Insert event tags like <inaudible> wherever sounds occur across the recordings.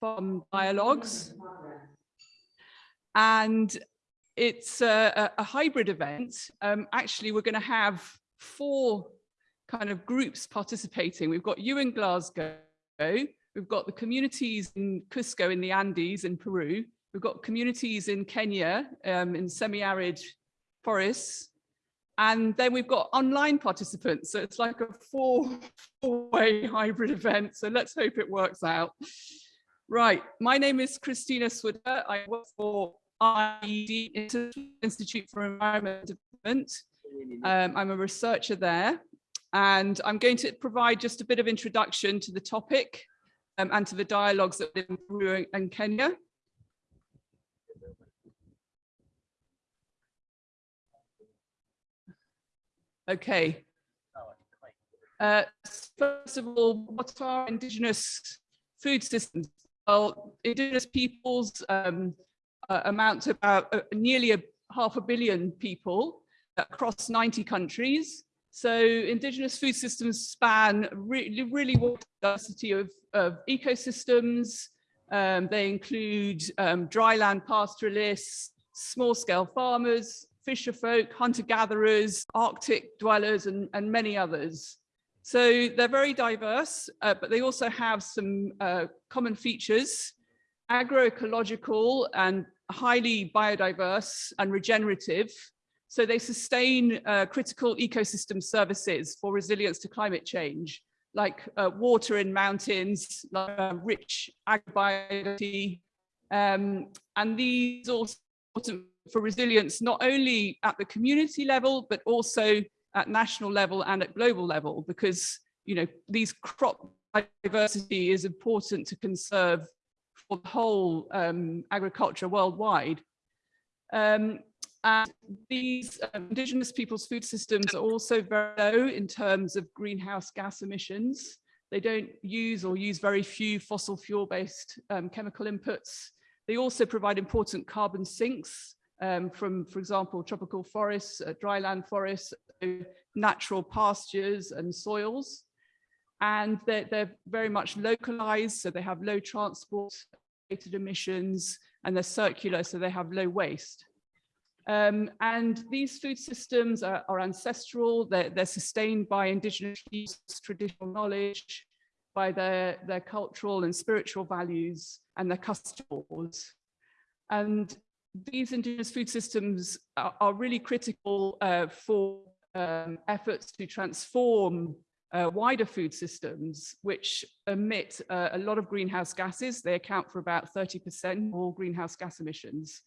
farm dialogues. And it's a, a hybrid event. Um, actually, we're going to have four kind of groups participating. We've got you in Glasgow, we've got the communities in Cusco in the Andes in Peru, we've got communities in Kenya um, in semi-arid forests, and then we've got online participants. So it's like a four-way hybrid event. So let's hope it works out. Right, my name is Christina Swidder. I work for IED, Institute for Environment Development. Um, I'm a researcher there, and I'm going to provide just a bit of introduction to the topic um, and to the dialogues that in Peru and Kenya. Okay. Uh, first of all, what are indigenous food systems? Well, indigenous peoples um, uh, amount to about uh, nearly a half a billion people across 90 countries. So indigenous food systems span really, really wide diversity of, of ecosystems. Um, they include um, dryland pastoralists, small scale farmers, fisher folk, hunter-gatherers, Arctic dwellers, and, and many others. So they're very diverse, uh, but they also have some uh, common features, agroecological and highly biodiverse and regenerative. So they sustain uh, critical ecosystem services for resilience to climate change, like uh, water in mountains, like, uh, rich agribiodiversity, um, and these also important for resilience, not only at the community level, but also at national level and at global level, because you know these crop diversity is important to conserve for the whole um, agriculture worldwide. Um, and these um, indigenous people's food systems are also very low in terms of greenhouse gas emissions. They don't use or use very few fossil fuel based um, chemical inputs. They also provide important carbon sinks um, from, for example, tropical forests, uh, dryland forests, natural pastures and soils. And they're, they're very much localized, so they have low transport emissions, and they're circular, so they have low waste. Um, and these food systems are, are ancestral, they're, they're, sustained by indigenous traditional knowledge, by their, their cultural and spiritual values and their customs. And these indigenous food systems are, are really critical uh, for um, efforts to transform uh, wider food systems, which emit uh, a lot of greenhouse gases. They account for about 30% of all greenhouse gas emissions.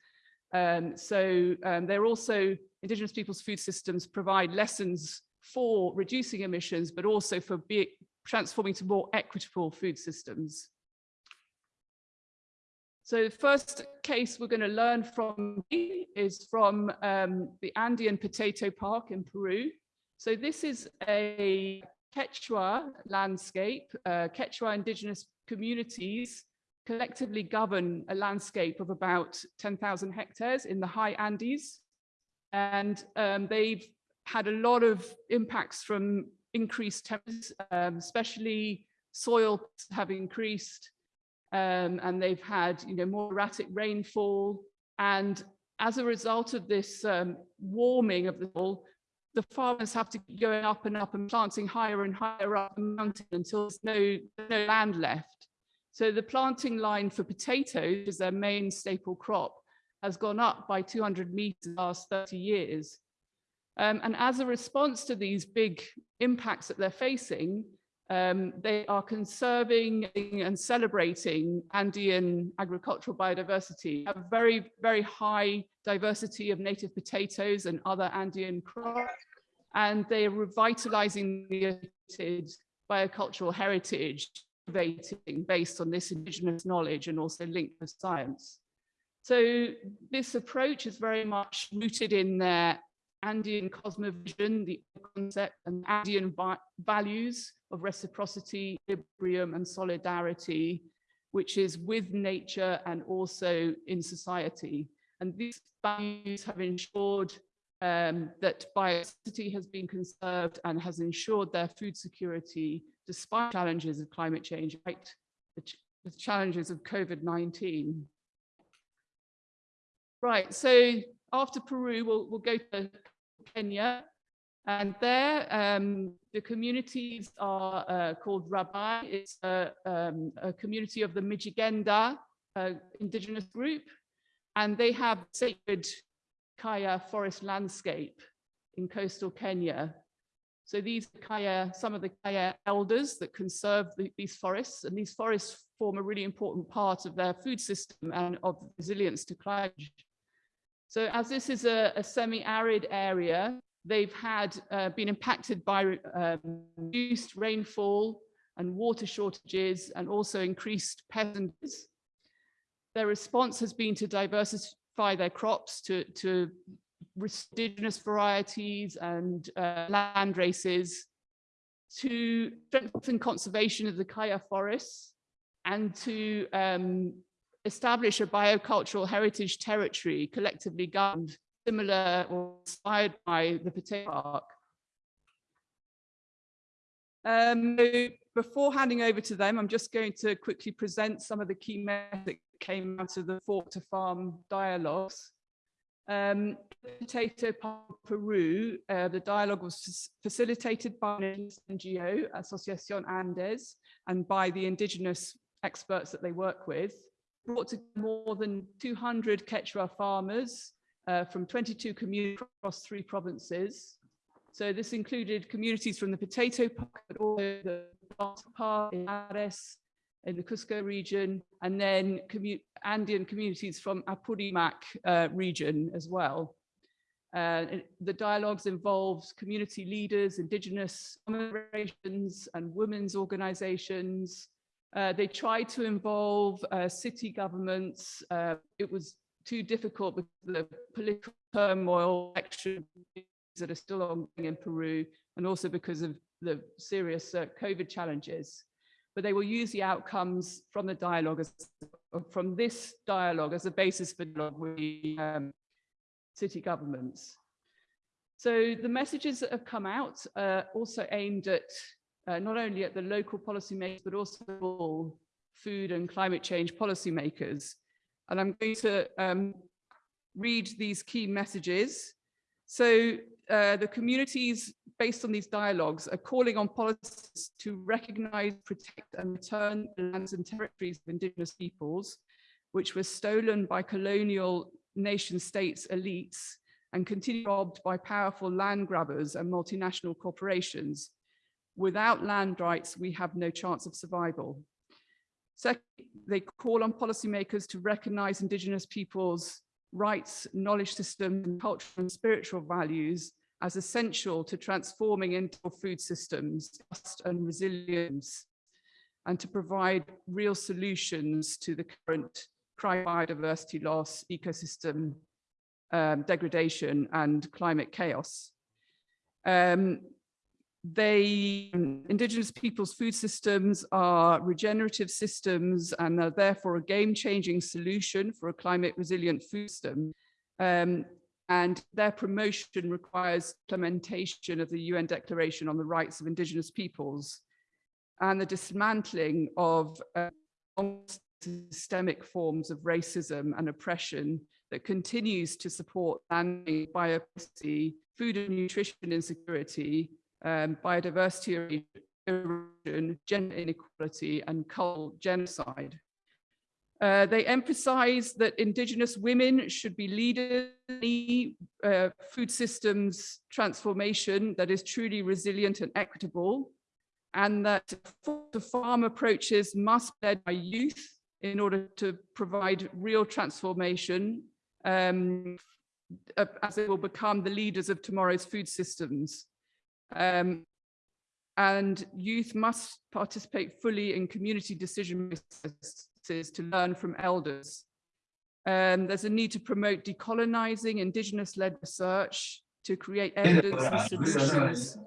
Um, so um, they're also, indigenous people's food systems provide lessons for reducing emissions, but also for be, transforming to more equitable food systems. So the first case we're going to learn from is from um, the Andean Potato Park in Peru. So this is a Quechua landscape. Uh, Quechua indigenous communities collectively govern a landscape of about 10,000 hectares in the high Andes. And um, they've had a lot of impacts from increased temperatures, um, especially soil have increased um, and they've had you know, more erratic rainfall. And as a result of this um, warming of the soil, the farmers have to going up and up and planting higher and higher up the mountain until there's no, no land left. So the planting line for potatoes, is their main staple crop, has gone up by 200 meters last 30 years. Um, and as a response to these big impacts that they're facing, um, they are conserving and celebrating Andean agricultural biodiversity, have very, very high diversity of native potatoes and other Andean crops, and they are revitalizing the biocultural heritage based on this indigenous knowledge and also linked with science. So this approach is very much rooted in their Andean cosmovision, the concept and Andean values of reciprocity, equilibrium and solidarity, which is with nature and also in society. And these values have ensured um, that biodiversity has been conserved and has ensured their food security despite challenges of climate change, right? The, the challenges of COVID-19. Right, so after Peru, we'll, we'll go to Kenya. And there, um, the communities are uh, called Rabai. It's a, um, a, community of the Mijikenda uh, indigenous group. And they have sacred Kaya forest landscape in coastal Kenya. So these Kaya, some of the Kaya elders that conserve the, these forests, and these forests form a really important part of their food system and of resilience to climate. So as this is a, a semi-arid area, they've had uh, been impacted by um, reduced rainfall and water shortages and also increased peasants. Their response has been to diversify their crops to, to indigenous varieties and uh, land races, to strengthen conservation of the Kaya forests and to um, establish a biocultural heritage territory collectively governed, similar or inspired by the potato park. Um, before handing over to them, I'm just going to quickly present some of the key methods that came out of the Fork to Farm dialogues. Um, Potato Park Peru, uh, the dialogue was facilitated by an NGO, Asociación Andes, and by the indigenous experts that they work with brought to more than 200 Quechua farmers uh, from 22 communities across three provinces. So this included communities from the potato park, but also the park in Ares, in the Cusco region, and then commu Andean communities from Apurimac uh, region as well. Uh, the dialogues involved community leaders, indigenous organizations and women's organizations, uh, they tried to involve uh, city governments. Uh, it was too difficult with the political turmoil elections that are still ongoing in Peru, and also because of the serious uh, COVID challenges. But they will use the outcomes from the dialogue, as, from this dialogue as a basis for dialogue with um, city governments. So the messages that have come out are also aimed at uh, not only at the local policymakers, but also food and climate change policymakers. And I'm going to um, read these key messages. So uh, the communities based on these dialogues are calling on policies to recognize, protect and return the lands and territories of indigenous peoples, which were stolen by colonial nation states elites and continue robbed by powerful land grabbers and multinational corporations Without land rights, we have no chance of survival. Second, they call on policymakers to recognize indigenous peoples' rights, knowledge systems, cultural and spiritual values as essential to transforming into food systems, trust and resilience, and to provide real solutions to the current biodiversity loss, ecosystem um, degradation, and climate chaos. Um, they indigenous people's food systems are regenerative systems and are therefore a game-changing solution for a climate resilient food system. Um, and their promotion requires implementation of the UN Declaration on the Rights of Indigenous Peoples and the dismantling of uh, systemic forms of racism and oppression that continues to support biodiversity, food and nutrition insecurity, um, biodiversity erosion, gender inequality, and cultural genocide. Uh, they emphasize that indigenous women should be leaders in uh, food systems transformation that is truly resilient and equitable, and that the farm approaches must be led by youth in order to provide real transformation um, as they will become the leaders of tomorrow's food systems. Um, and youth must participate fully in community decision processes to learn from elders. Um, there's a need to promote decolonizing indigenous-led research to create evidence and solutions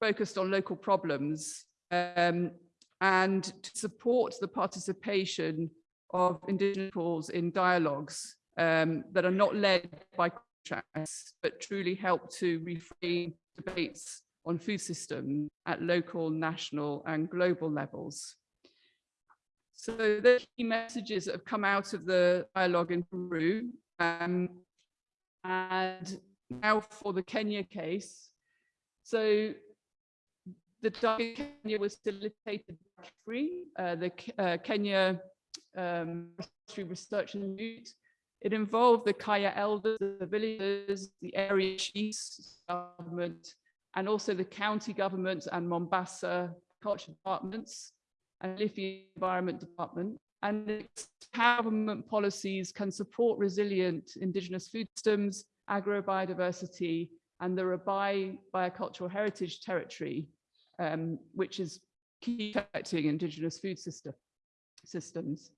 focused on local problems um, and to support the participation of indigenous peoples in dialogues um, that are not led by contracts, but truly help to reframe debates on food systems at local, national and global levels. So the key messages that have come out of the dialogue in Peru. Um, and now for the Kenya case. So the dialogue in Kenya was facilitated by KEFRI, uh, the uh, Kenya um, Research Institute. It involved the Kaya elders, the villagers, the area chiefs, government, and also the county government and Mombasa culture departments and Kilifi Environment Department. And how government policies can support resilient indigenous food systems, agrobiodiversity, and the Rabai biocultural heritage territory, um, which is key affecting indigenous food system, systems.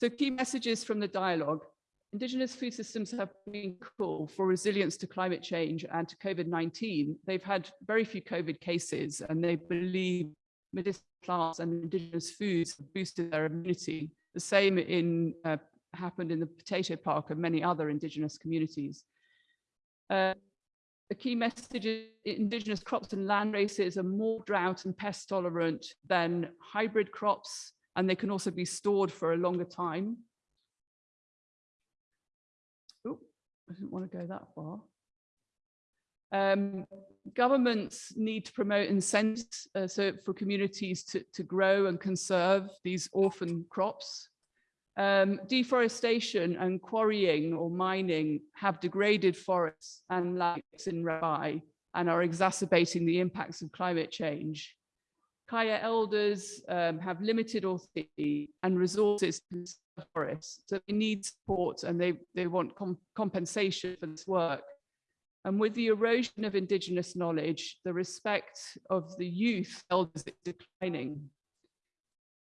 So key messages from the dialogue. Indigenous food systems have been cool for resilience to climate change and to COVID-19. They've had very few COVID cases and they believe medicinal plants and indigenous foods have boosted their immunity. The same in uh, happened in the potato park and many other indigenous communities. Uh, the key message is indigenous crops and land races are more drought and pest tolerant than hybrid crops, and they can also be stored for a longer time. I didn't want to go that far. Um, governments need to promote incentives uh, so for communities to, to grow and conserve these orphan crops. Um, deforestation and quarrying or mining have degraded forests and lakes in Rabai and are exacerbating the impacts of climate change. Kaya elders um, have limited authority and resources to forests, so they need support and they, they want com compensation for this work. And with the erosion of indigenous knowledge, the respect of the youth elders is declining.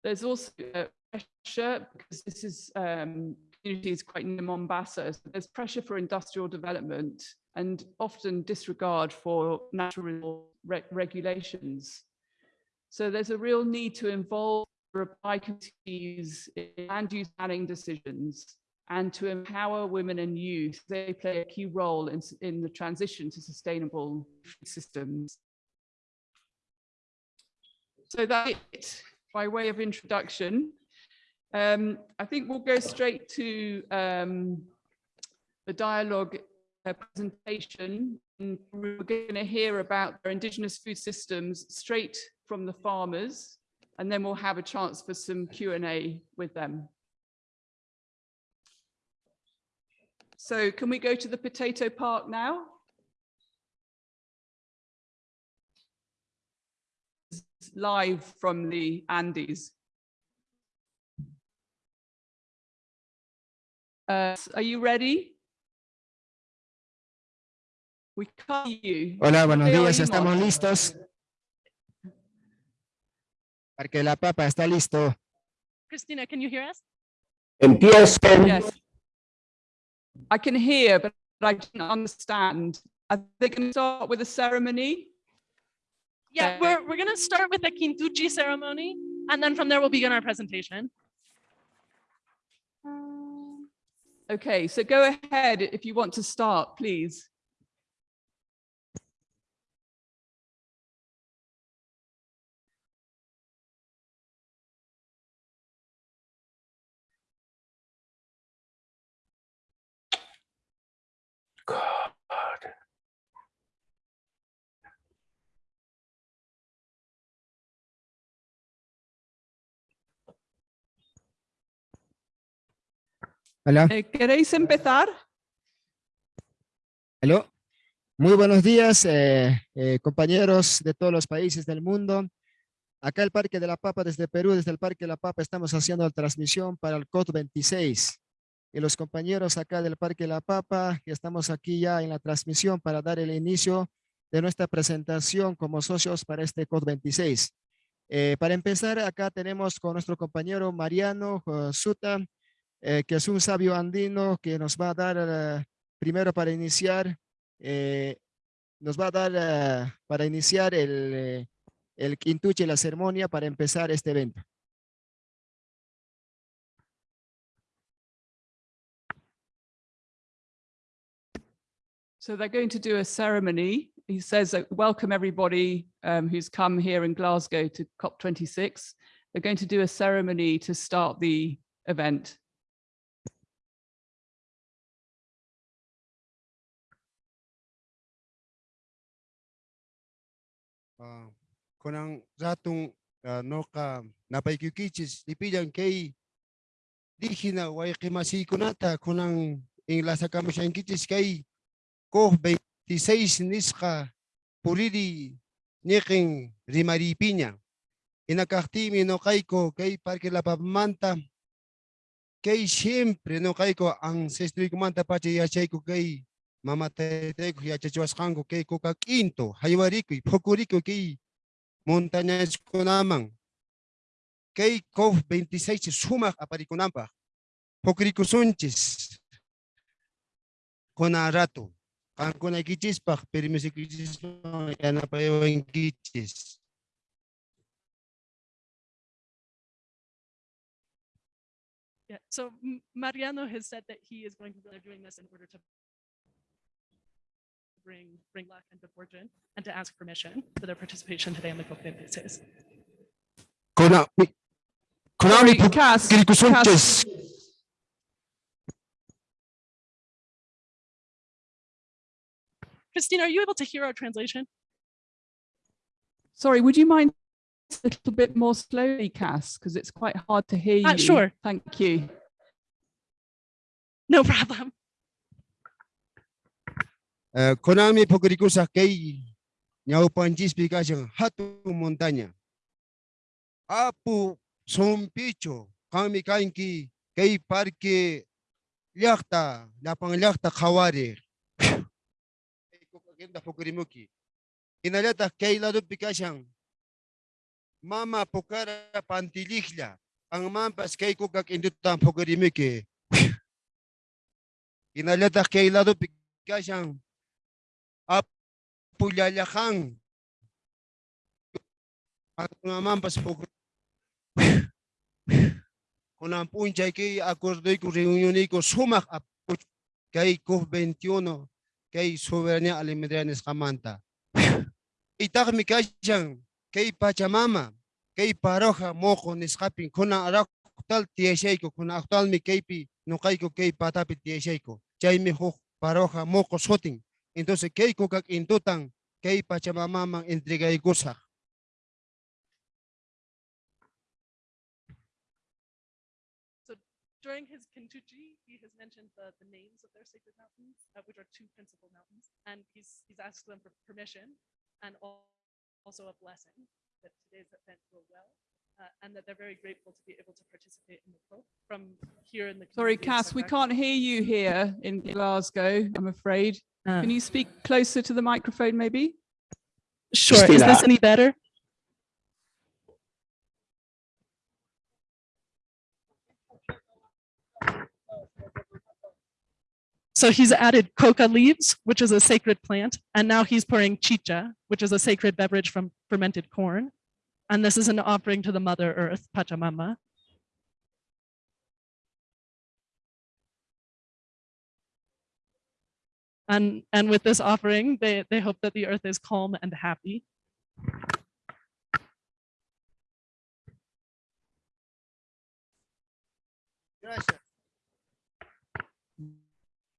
There's also pressure because this is um, community is quite near Mombasa. So there's pressure for industrial development and often disregard for natural re regulations. So there's a real need to involve Rabai committees in land use planning decisions and to empower women and youth. They play a key role in, in the transition to sustainable systems. So that's it by way of introduction. Um, I think we'll go straight to um, the dialogue uh, presentation. And we're going to hear about their indigenous food systems straight from the farmers, and then we'll have a chance for some Q&A with them. So can we go to the potato park now? Live from the Andes. Uh, are you ready? We can't you. Hola, buenos días, estamos listos. Parque La Papa está listo. Christina, can you hear us? Empiecen. Yes. I can hear, but I don't understand. Are they going to start with a ceremony? Yeah, we're, we're going to start with the Kintuchi ceremony, and then from there we'll begin our presentation. Okay, so go ahead if you want to start, please. Hola, Eh, ¿Queréis empezar? aló. Muy buenos días, eh, eh, compañeros de todos los países del mundo. Acá el Parque de la Papa, desde Perú, desde el Parque de la Papa, estamos haciendo la transmisión para el COP26. Y los compañeros acá del Parque de la Papa, estamos aquí ya en la transmisión para dar el inicio de nuestra presentación como socios para este COP26. Eh, para empezar, acá tenemos con nuestro compañero Mariano eh, Suta, eh, que es un sabio andino que nos va a dar eh, primero para iniciar, eh, nos va a dar eh, para iniciar el, eh, el quintuche, la ceremonia para empezar este evento. So they're going to do a ceremony. He says, welcome everybody um, who's come here in Glasgow to COP26. They're going to do a ceremony to start the event. Ah, kunang ratong ah, no ka napaikikichis lipilan kay di hina way kimasi kunata kunang ing lasa kamo siya kichis kay ko 26 niska puridi niking rimaripinya inakaktimi no kay ko kay parque la pamanta kay siempre no kay ko ang sestri kumanta pachi yachay ko kay mamatay ko yachachuas kango kay ko kakinto haywari ko pokuri ko kay montañas ko namang kay ko 26 sumak apari ko nampa pokuri ko sunchis kona rato kan ko na kichis pak pero mi kichis yana pa yung kichis Yeah, so Mariano has said that he is going to, they're doing this in order to bring, bring luck and good fortune and to ask permission for their participation today on the Copa Cases. kona mi kona Sorry, mi pokuri Cass, ko Cass, Christine, are you able to hear our translation? sorry, would you mind a little bit more slowly, Cass, because it's quite hard to hear Uh, you. sure. Thank you. No <laughs> problem. Uh, Konami Pogricusa Kei Ñaupanchis Pikashan Hatu montanya. Apu Sompicho Kami kainki Kei parke Llakta lapang Llakta Kawari. Kukagenda Pogrimuki Inalata Kei Ladu Pikashan Mama Pukara pantilihla Ang mampas Kei Kukak Indutan Pogrimuki Inalata Kei Ladu Pikashan pulyalakang at naman pas po kung ang punchay kay akordoy ko reunion ko sumak ap kay ko 21 kay soberania alimedrianes kamanta itak mi kasyang kay pachamama kay paroja moko niskapin kuna arak tal tiesay ko kuna aktual mi kay pi no kay ko kay patapit tiesay ko. Chay mi hok paroja moko soting Entonces, kusak. During his Kentuchi, he has mentioned the, the names of their sacred mountains, uh, which are two principal mountains, and he's, he's asked them for permission and al- also a blessing that today's event go well, uh, and that they're very grateful to be able to participate in the Pope from here in the. Sorry, Cass, we can't hear you here in Glasgow, I'm afraid. Uh, Can you speak closer to the microphone, maybe? Sure, is this any better? So he's added coca leaves, which is a sacred plant, and now he's pouring chicha, which is a sacred beverage from fermented corn. And this is an offering to the Mother Earth, Pachamama. And, and with this offering, they, they hope that the earth is calm and happy. Gracias.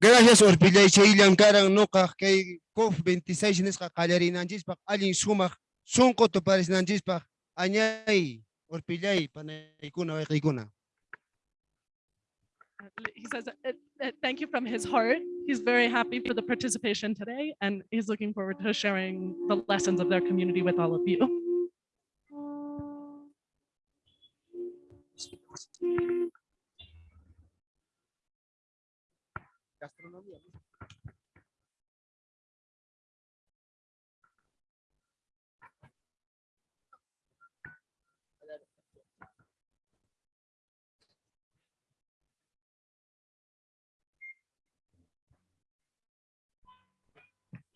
Gracias Orpilay sa ilang karang nuka kay COP 26 nis kakalari ng jispak aling sumak sungko to paris anyay Orpilay panay kuna kay kuna. Uh, l- He says, uh, uh, thank you from his heart. He's very happy for the participation today and he's looking forward to sharing the lessons of their community with all of you.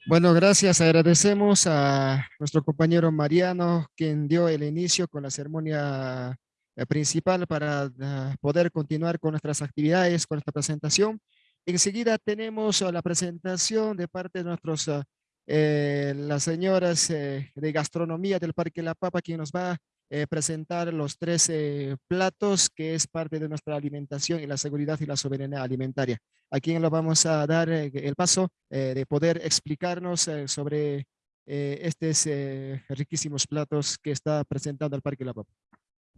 Bueno, gracias. Agradecemos a nuestro compañero Mariano, quien dio el inicio con la ceremonia eh, principal para ah, poder continuar con nuestras actividades, con esta presentación. Enseguida tenemos ah, la presentación de parte de nuestros, ah, eh, las señoras eh, de gastronomía del Parque La Papa, quien nos va eh, presentar los tres eh, platos que es parte de nuestra alimentación y la seguridad y la soberanía alimentaria. A quien lo vamos a dar eh, el paso eh, de poder explicarnos sobre estos riquísimos platos que está presentando el Parque La Papa.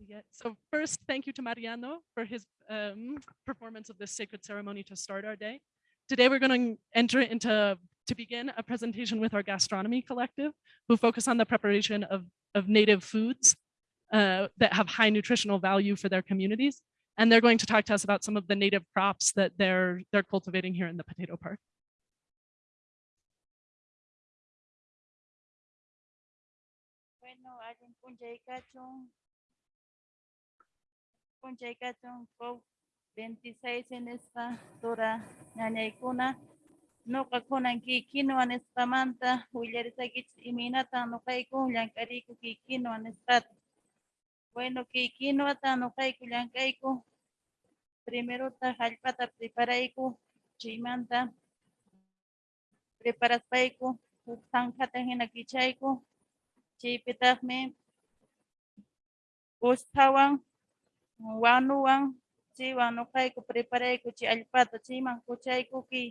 Yeah, so first, thank you to Mariano for his um, performance of this sacred ceremony to start our day. Today, we're going to enter into, to begin a presentation with our gastronomy collective, who focus on the preparation of, of native foods uh, that have high nutritional value for their communities. And they're going to talk to us about some of the native crops that they're, they're cultivating here in the potato park. Bueno, alin punjay kachong punjay kachong ko 26 en esta tora ñañay kuna nuqa kunan kikinuan nisqamanta willarisakich iminata nuqayku llank'ariyku kikinuan nisqata bueno kikinuata nuqayku llank'ayku primerota hallp'ata preparayku chaymanta preparaspayku huk sanjata hina kichayku chaypitaqmi ustawan wanuwan chaywan nuqayku preparayku chay allpata chayman kuchayku ki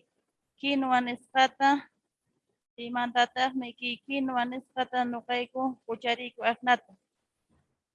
kinuwa nisqata chaymantataqmi ki kinuwa nisqata nuqayku kuchariyku asnata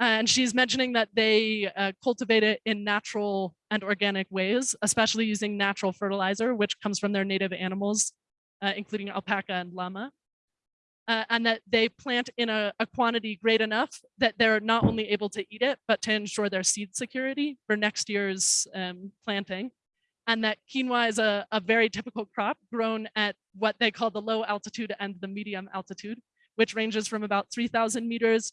And she's mentioning that they uh, cultivate it in natural and organic ways, especially using natural fertilizer, which comes from their native animals, uh, including alpaca and llama. Uh, and that they plant in a, a quantity great enough that they're not only able to eat it, but to ensure their seed security for next year's um, planting and that quinoa is a, a very typical crop grown at what they call the low altitude and the medium altitude, which ranges from about 3,000 meters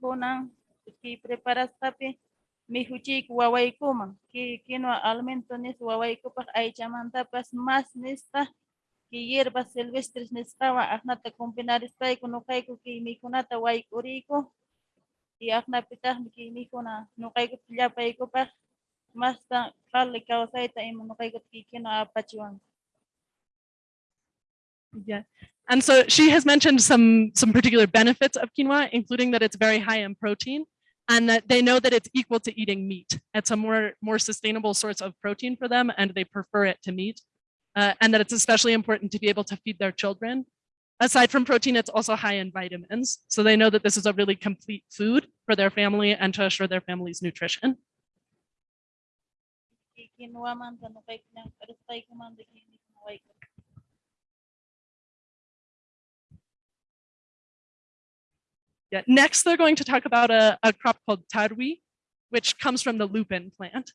kunan preparastapi mihuchiyku wawaykuman ki kinwa alimento nis wawaykupas aychamantapas mas nista ki hierbas silvestres nisqawan aqnata cumpinarisqayku nuqayku kay mikhunata wayk'uriyku y aqnapitaqmi mas mikhuna nuqaykupi llapaykupas mastan qalli kawsayta ima nuqaykuta kikinwa apachiwanku Yeah. And so she has mentioned some, some particular benefits of quinoa, including that it's very high in protein and that they know that it's equal to eating meat. It's a more, more sustainable source of protein for them and they prefer it to meat. Uh, and that it's especially important to be able to feed their children. Aside from protein, it's also high in vitamins. So they know that this is a really complete food for their family and to assure their family's nutrition. Yeah. Next, they're going to talk about a, a crop called tarwi, which comes from the lupin plant.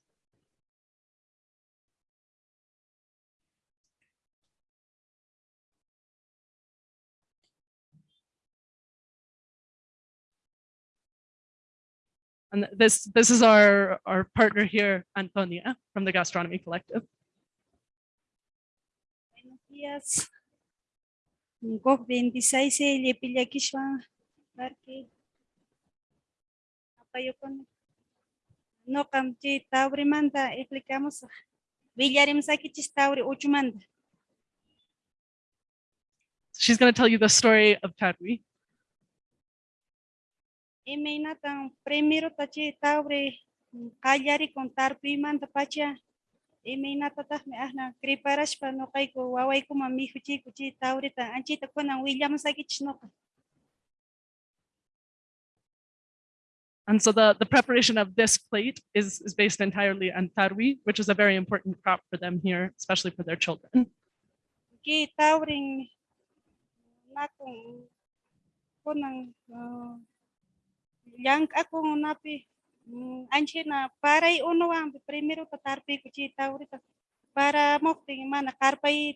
And this, this is our, our partner here, Antonia, from the Gastronomy Collective. Buenos días. Kok 26 Lepillakishwan Parque. Apayokon. No kamchi tauri manda explicamos. Villarim sakichis tauri uchumanda. She's going to tell you the story of tarwi. Imena tan primero tachi tauri kallari con tarpi manda pacha. Me ahna preparash pa no kay ko waway ko mami And so the, the preparation of this plate is, is based entirely on tarwi, which is a very important crop for them here, especially for their children. uh, napi mm, anche na primero tatarpi para mo ting mana karpai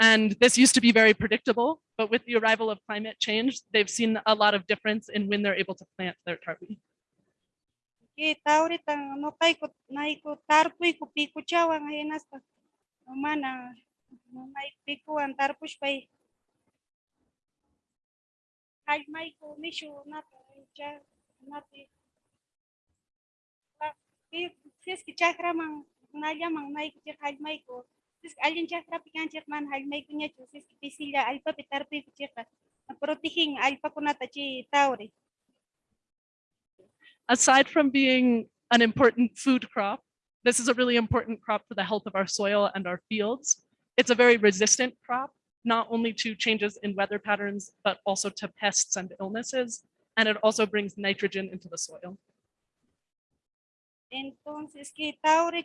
And this used to be very predictable, but with the arrival of climate change, they've seen a lot of difference in when they're able to plant their tarwi. chakra mang nalya mang sis alin chakra pikan chak man hay may ko nya chu sis ki pisila alpa pitarpi ko chaka protihing alpa ko nata chi aside from being an important food crop, this is a really important crop for the health of our soil and our fields. It's a very resistant crop, not only to changes in weather patterns, but also to pests and illnesses. And it also brings nitrogen into the soil. Entonces, que taure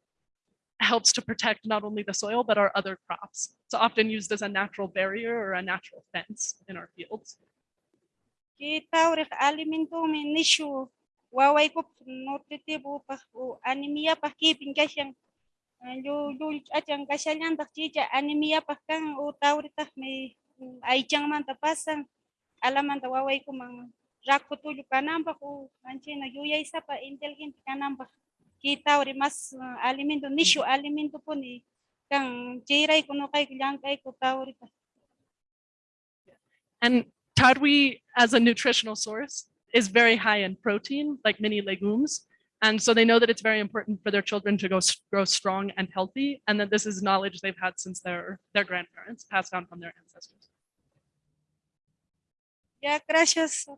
helps to protect not only the soil, but our other crops. It's often used as a natural barrier or a natural fence in our fields. ki taure ka alimento mi nisyo waway ko nutritibo pa o anemia pa kipin kasyang yo eh, yo achang kasyalan tak chicha anemia pa kang o taure may ay man kita mas uh, alimento nisyo alimento po ni kang chiray kuno kay kulang kay ko tauri pa And tarwi as a nutritional source is very high in protein, like many legumes. And so they know that it's very important for their children to go grow strong and healthy, and that this is knowledge they've had since their, their grandparents, passed down from their ancestors. ya gracias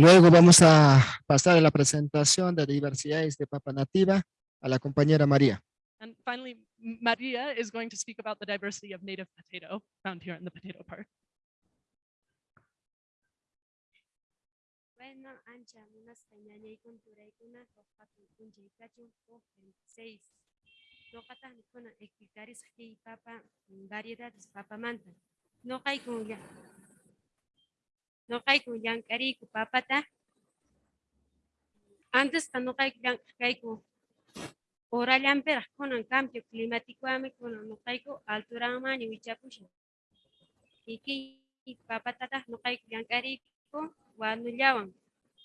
Luego vamos a pasar a la presentación de diversidades de papa nativa a la compañera María. And finally, Maria is going to speak about the diversity of native potato found here in the potato park. Bueno, ancha. No kata ni kuna ekikaris ki papa variedades papa manta. No kai kun ya. No kai kun yang kari ku papa ta. Antes ta no kai yang kai ku. Ora lamper con un cambio climático ame con no kai ku altura mani wichapushi. Iki papa tata no kai yang kari ku wanu llawang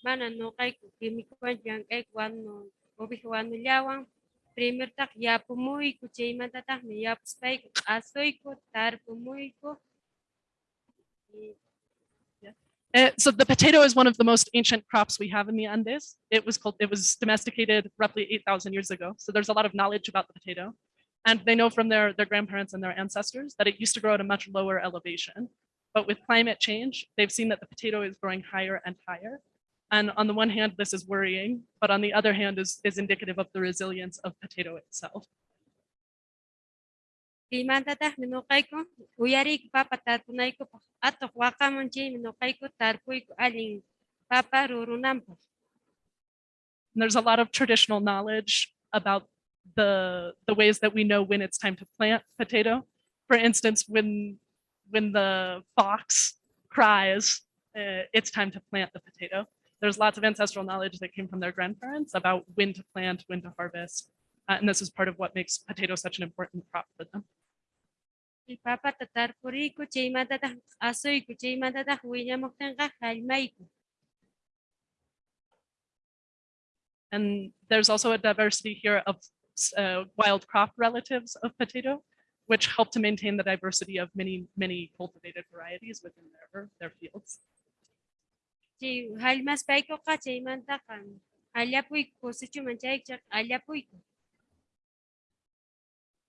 mana no kay ku kimikuan yang kay wanu obi wanu llawang primer tak ya pumuy ku Uh, so the potato is one of the most ancient crops we have in the Andes. It was called, it was domesticated roughly 8,000 years ago. So there's a lot of knowledge about the potato. And they know from their, their grandparents and their ancestors that it used to grow at a much lower elevation. But with climate change, they've seen that the potato is growing higher and higher. And on the one hand, this is worrying, but on the other hand is, is indicative of the resilience of potato itself. Papa papa there's a lot of traditional knowledge about the the ways that we know when it's time to plant potato. For instance, when when the fox cries uh, it's time to plant the potato. There's lots of ancestral knowledge that came from their grandparents about when to plant, when to harvest. Uh, and this is part of what makes potato such an important crop for them. And there's also a diversity here of uh, wild crop relatives of potato, which help to maintain the diversity of many, many cultivated varieties within their, their fields.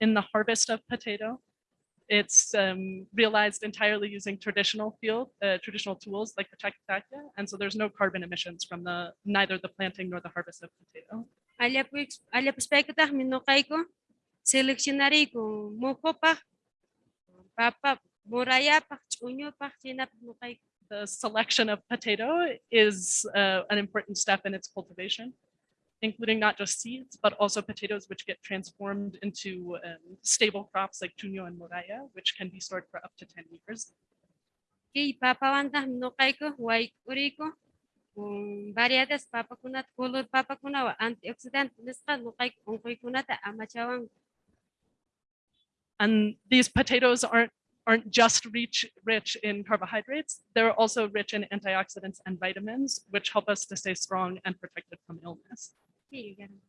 In the harvest of potato, it's um, realized entirely using traditional field, uh, traditional tools like the chakitaklla. And so there's no carbon emissions from the, neither the planting nor the harvest of potato. Allapuyku allapuspaykutajmi ñuqayku seleccionariyku muhupaq, papa, murayapaq, ch'uñupaq, chinapaq the selection of potato is uh, an important step in its cultivation, including not just seeds, but also potatoes which get transformed into um, stable crops like chuño and moraya, which can be stored for up to 10 years. Kay papawantajmi ñuqayku wayk'uriyku variedades papakunata, color papakunawan antioxidante nisqa ñuqayku unquykunata amachawanku. And these potatoes aren't aren't just rich, rich in carbohydrates, they're also rich in antioxidants and vitamins, which help us to stay strong and protected from illness. Ganun.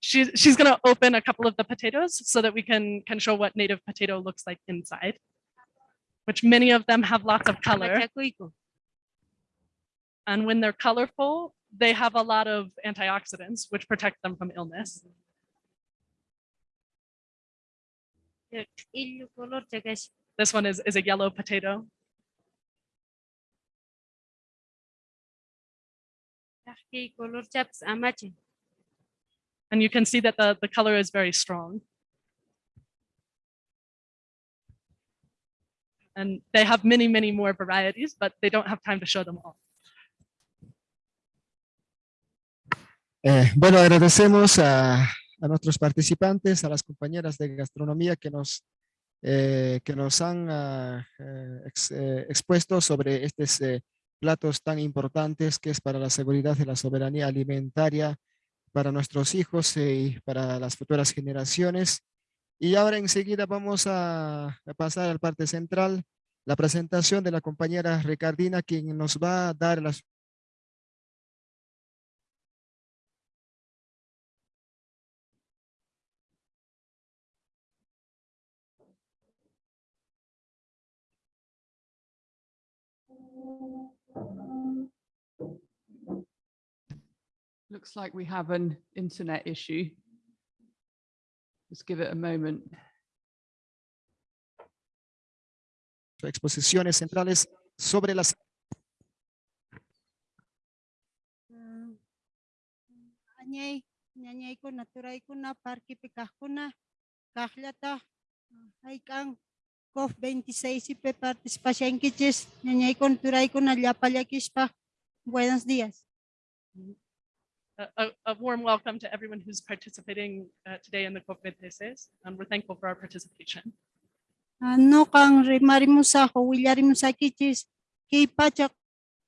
She's, she's gonna open a couple of the potatoes so that we can, can show what native potato looks like inside, which many of them have lots of color. And when they're colorful, they have a lot of antioxidants, which protect them from illness. Illu color chakash. This one is, is a yellow potato. And you can see that the, the color is very strong. And they have many, many more varieties, but they don't have time to show them all. Eh, bueno, agradecemos a, a nuestros participantes, a las compañeras de gastronomía que nos, eh, que nos han eh, ex- eh, expuesto sobre estos eh, platos tan importantes que es para la seguridad y la soberanía alimentaria para nuestros hijos eh, y para las futuras generaciones. Y ahora enseguida vamos a, pasar a la parte central, la presentación de la compañera Ricardina, quien nos va a dar las Looks like we have an internet issue. Just give it a moment. exposiciones centrales sobre las Anyay, nyanyay ko, naturay ko na, parki pikah ko na, kahlata, ay kang, COP 26 ipe participasyon kichis, nyanyay ko, naturay ko na, llapalakis pa. Buenos días. A, a- warm welcome to everyone who's participating uh, today in the COP26, and we're thankful for our participation. Ano kang rimari mo sa ko, wilyari mo sa kichis, kay pachak,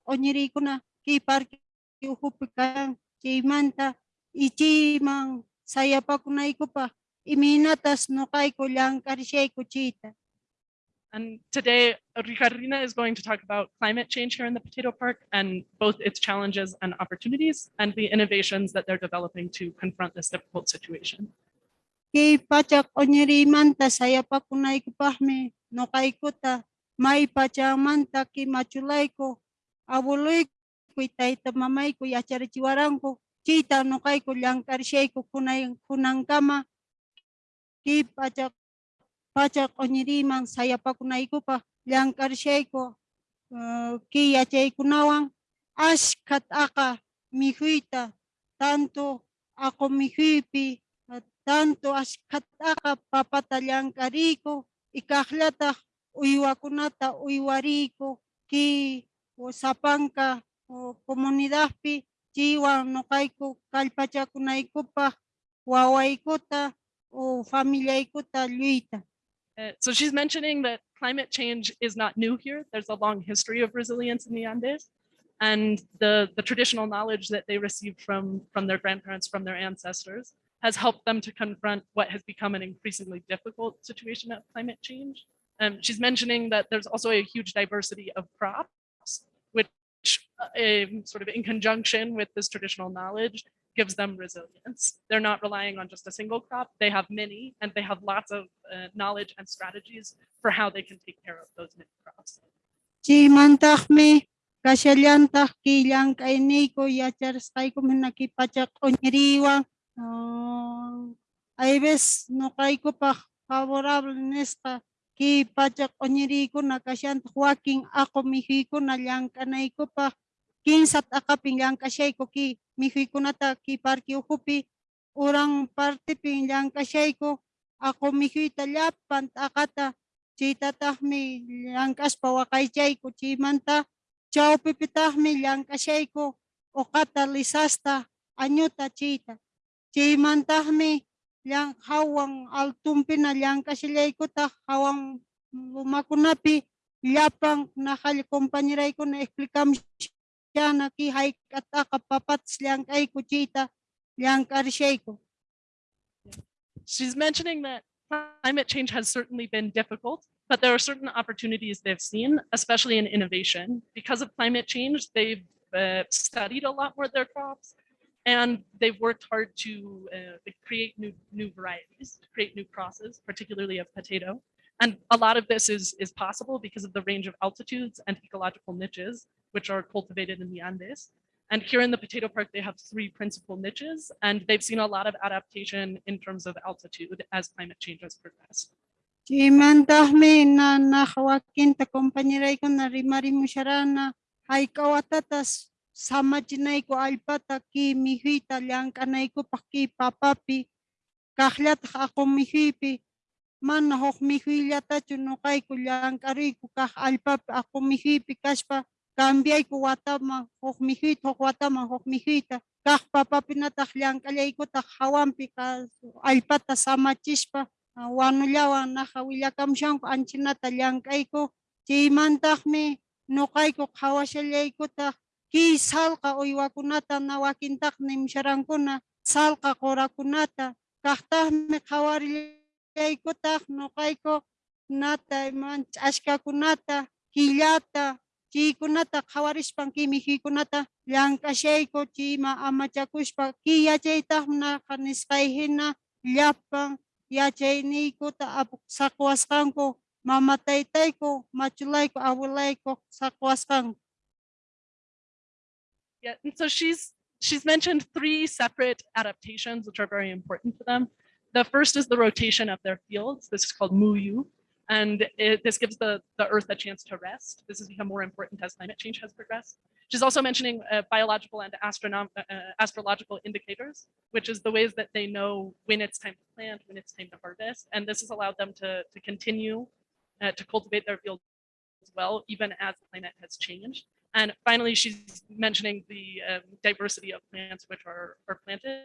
onyiri ko na, kay parki, uhupikang, kay manta, ichi mang, saya pa ko na iko pa, iminatas no kay ko lang karishay ko chita. And today, Ricardina is going to talk about climate change here in the Potato Park and both its challenges and opportunities and the innovations that they're developing to confront this difficult situation. kay no kay ko ta. May pacha manta ki machulay ko. Abuloy ko itay ta mamay ko. Yachari chiwarang chita pachak onyeri mang saya pa kunay ko pa lang karshay ko uh, ki yachay kunawang as kat aka mihuita tanto ako mihuipi at tanto as kataka papatalyang kariko, ikahlata uywa kunata uywariko ki o sapangka o komunidad pi jiwa no kayko kalpacha kunay ko pa waway ko ta o familia ko ta luita. Uh, so she's mentioning that climate change is not new here. There's a long history of resilience in the Andes. And the, the traditional knowledge that they received from, from their grandparents, from their ancestors, has helped them to confront what has become an increasingly difficult situation of climate change. Um, she's mentioning that there's also a huge diversity of crops, which uh, sort of in conjunction with this traditional knowledge gives them resilience. They're not relying on just a single crop. They have many and they have lots of uh, knowledge and strategies for how they can take care of those many crops. Chimantahmi kasyallantah killang kainiko yachars kayko minakipachak onyeriwa. Ay ves no kayko pa favorable nesta ki pachak onyeriko na kasyant huaking ako mihiko na lang kanayko pa kinsat akaping lang kasyayko ki mihiko na ta ki parki uhupi urang parte ping lang kasyayko ako mihita lapan akata Chita tahmi langkas pawakay ko chimanta chao pipitahmi langkas ko o kata lisasta anyuta chita. Chimantahmi lang hawang altumpi na langkas ko ta hawang lumakunapi lapang nakali kompanyiray ko She's mentioning that climate change has certainly been difficult, but there are certain opportunities they've seen, especially in innovation. Because of climate change, they've uh, studied a lot more their crops and they've worked hard to uh, create new, new varieties, to create new crosses, particularly of potato. And a lot of this is, is possible because of the range of altitudes and ecological niches, which are cultivated in the Andes. And here in the potato park, they have three principal niches, and they've seen a lot of adaptation in terms of altitude as climate change has progressed. Chimantahmi na nakawakin ta kompanyiray ko na rimari mo siya na hay kawatatas sama chinay ko alpata ki mihita liang kanay ko paki papapi kahlat ako mihipi man hok mihilata chunukay ko liang kari ko kah alpap ako mihipi kaspa cambiay ko wata ma hok mihit hok wata ma hok mihita kah papapinatak liang kalay ko tak hawampi ka alpata sama chispa wano lawa nakawilakam siyang ko anchinata liang kay ko chimantak mi no kay ko kawasyalay ko ta ki sal ka uywa kunata na wakintak ni msyarang ko na sal ka kora kunata kahtah mi kawarilay ko tak no kay ko nata man aska kunata hilata chi kunata kawaris pang kimihi kunata yang kasyay ko chi maama chakushpa ki yachay tah na kaniskayhin na lapang yachay ni ko ta apok sakwaskan ko mamatay tay ko machulay ko awalay ko sakwaskan Yeah, and so she's she's mentioned three separate adaptations which are very important to them. The first is the rotation of their fields. This is called muyu, and it, this gives the, the earth a chance to rest. This has become more important as climate change has progressed. She's also mentioning uh, biological and astronom uh, uh, astrological indicators, which is the ways that they know when it's time to plant, when it's time to harvest. And this has allowed them to, to continue uh, to cultivate their fields as well, even as the climate has changed. And finally, she's mentioning the um, diversity of plants which are, are planted,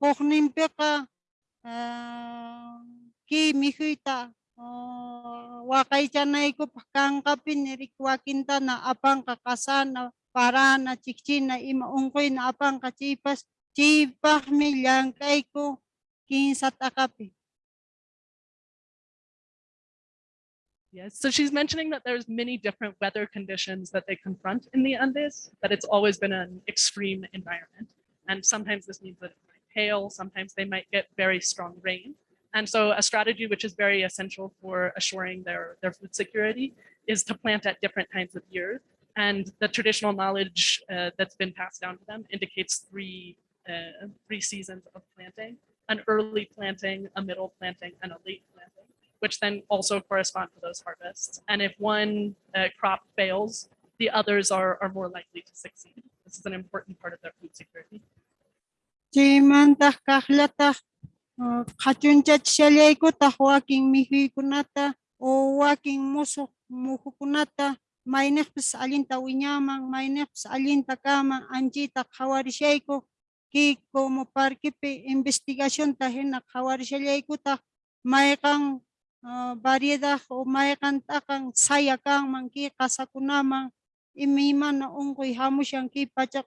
hamong jipas koknimpe ka ah, ki mihita ah, wakay chanay ko na apang kakasana para na ima. Yes, so she's mentioning that there's many different weather conditions that they confront in the Andes, that it's always been an extreme environment. And sometimes this means that hail, sometimes they might get very strong rain. And so a strategy which is very essential for assuring their, their food security is to plant at different times of year. And the traditional knowledge uh, that's been passed down to them indicates three, uh, three seasons of planting, an early planting, a middle planting, and a late planting. which then also correspond to those harvests. And if one uh, crop fails, the others are, are more likely to succeed. This is an important part of their food security. Chimantah kahlatah kachunchach shallaykutah wakin mihuykunata o wakin musuq muhukunata mayniqpis allinta wiñaman mayniqpis allinta kaman anchita qhawarishayku ki como parquipi investigacionta hina qhawarishallaykutah mayqan ah, variedad o mayqan t'aqan saya kanman ki qasakunaman imi imana unquy hamushan ki pacha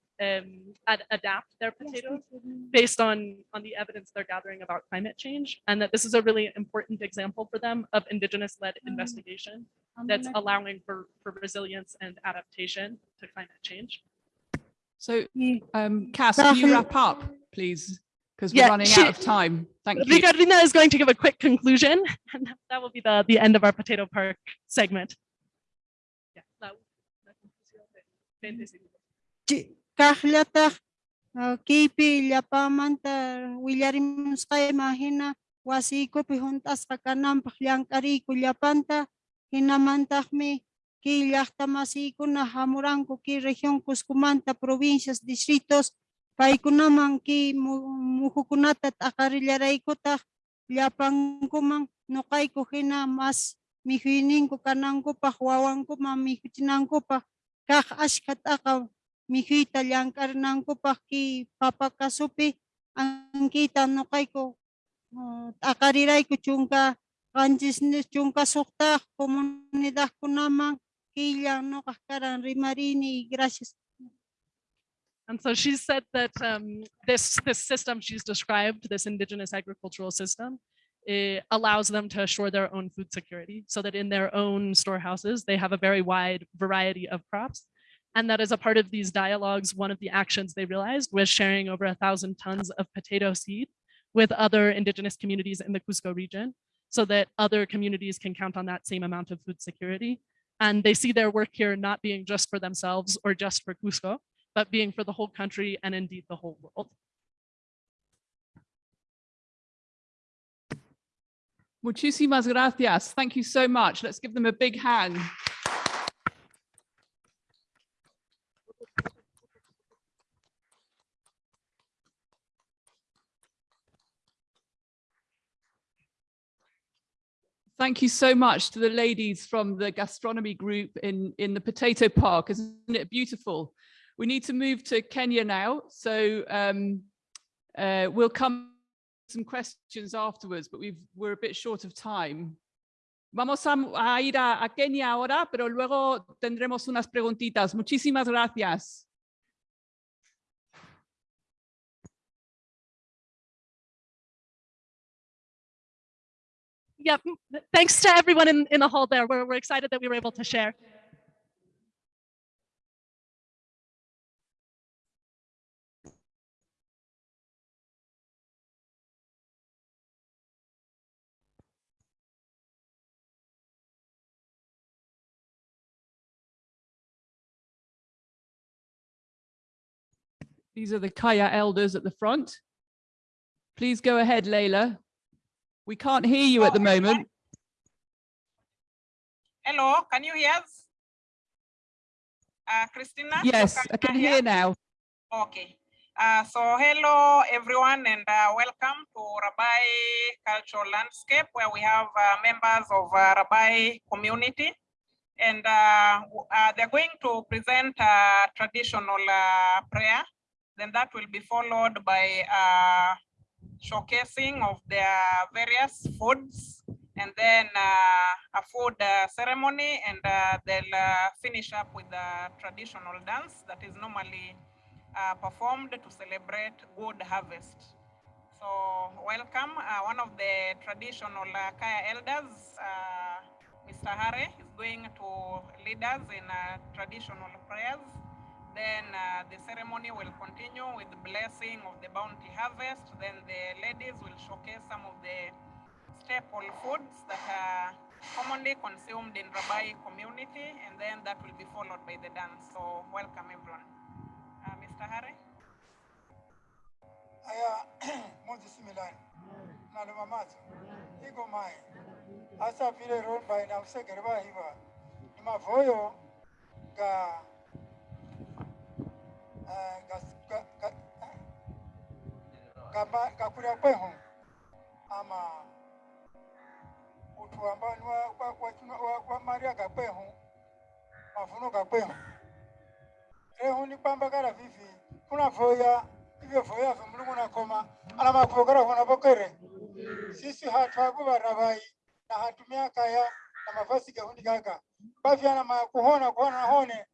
um, ad- adapt their potatoes based on, on the evidence they're gathering about climate change. And that this is a really important example for them of indigenous-led investigation that's allowing for, for resilience and adaptation to climate change. So, um, <laughs> Cass, can you wrap up, please? Because we're Yeah, running she- out of time. Thank you. Ricardina is going to give a quick conclusion, <laughs> and that will be the, the end of our Potato Park segment. Yeah, la- la conclusión de 20 segundos. Chi- kahlataq ah, kaypi llapamanta willarimusqa imahina wasiykupi juntasqa kananpaq llamk'ariyku llapanta hinamantaqmi kay llaqta masiykuna hamuranku kay región Cuscumanta provincias distritos paykunaman kay mu- muhukunata t'aqarillaраykutaq llapankuman ñuqayku hina mas mihuyninku kanankupaq wawankuman mihuchinankupaq kaq ashka t'aqa mijuyta llamk'arinankupaq ki papa kasupi ankita ñuqayku ah, t'aqarirayku chunka qanchis ni- chunka suqtaq comunidadkunaman killa ñuqaq karan rimarini gracias. And so she said that um, this, this system she's described, this indigenous agricultural system, it allows them to assure their own food security so that in their own storehouses, they have a very wide variety of crops. And that as a part of these dialogues, one of the actions they realized was sharing over a thousand tons of potato seed with other indigenous communities in the Cusco region so that other communities can count on that same amount of food security. And they see their work here not being just for themselves or just for Cusco, but being for the whole country and indeed the whole world. Muchísimas gracias. Thank you so much. Let's give them a big hand. Thank you so much to the ladies from the gastronomy group in, in the potato park. Isn't it beautiful? We need to move to Kenya now. So um, uh, we'll come some questions afterwards, but we've, we're a bit short of time. Vamos a, ir a, a Kenia ahora, pero luego tendremos unas preguntitas. Muchísimas gracias. Yep. Thanks to everyone in, in the hall there. We're, we're excited that we were able to share. These are the Kaya elders at the front. Please go ahead, Leila. We can't hear you at the moment. Hello, can you hear us? Uh, Christina? Yes, I can hear now. Okay. Uh, so hello, everyone, and uh, welcome to Rabai Cultural Landscape, where we have uh, members of uh, Rabai community. And uh, uh, they're going to present a traditional uh, prayer. Then that will be followed by uh, showcasing of their various foods and then uh, a food uh, ceremony and uh, they'll uh, finish up with a traditional dance that is normally uh, performed to celebrate good harvest. So welcome, uh, one of the traditional Kaya elders, Mr. Hare is going to lead us in traditional prayers Then uh, the ceremony will continue with the blessing of the bounty harvest. Then the ladies will showcase some of the staple foods that are commonly consumed in Rabai community, and then that will be followed by the dance. So welcome everyone. Uh, Mr. Harry? aya <clears throat> mozi similani naluma mazo iko mai asa vile ron bai na usegere ba hiva mavoyo ga eh, ga ga ga ga ma- ga kuria kweho ama utu ambao ni wa wa wa, wa, wa Maria ga kweho mavuno ga kweho rehu ni kwamba gara vivi kuna voya hivyo voya vya Mungu na koma ana makogera kuna bokere sisi hatu barabai na hatu miaka ya na mafasi gahundi gaga bavi ana makuhona kuhona hone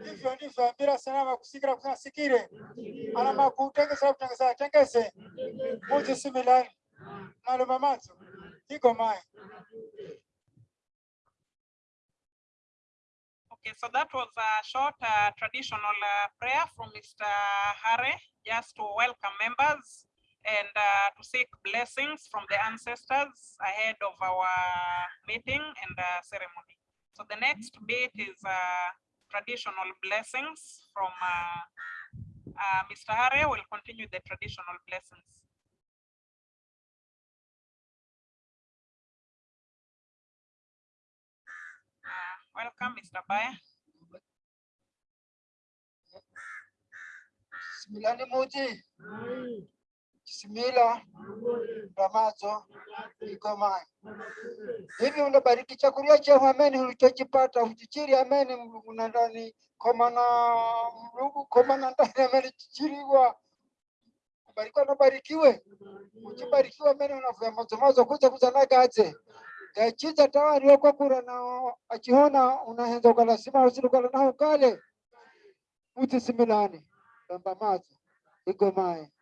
ndivyo ambira sana kusikira sikire mamazo iko mai Okay, so that was a short uh, traditional uh, prayer from Mr. Hare, just to welcome members and uh, to seek blessings from the ancestors ahead of our meeting and uh, ceremony. So the next bit is uh, traditional blessings from uh, uh, Mr. Hare will continue the traditional blessings. Uh, Welcome, Mr. Baya. similani Kisimila, Ramazo, Kigoma. Hivi unabariki chakula chenu, ameni, ulichokipata uchichiri, ameni, mluguna ndani komana mlugu komana ndani, ameni, chichiri chichiriwa barikiwa nabarikiwe uchibarikiwa mene mazo mazo kuza kuza na nagaze gachiza tawari kwa kura na achihona unahenza ukalasima usilukala naho kale utisimilani rambamazo igomaye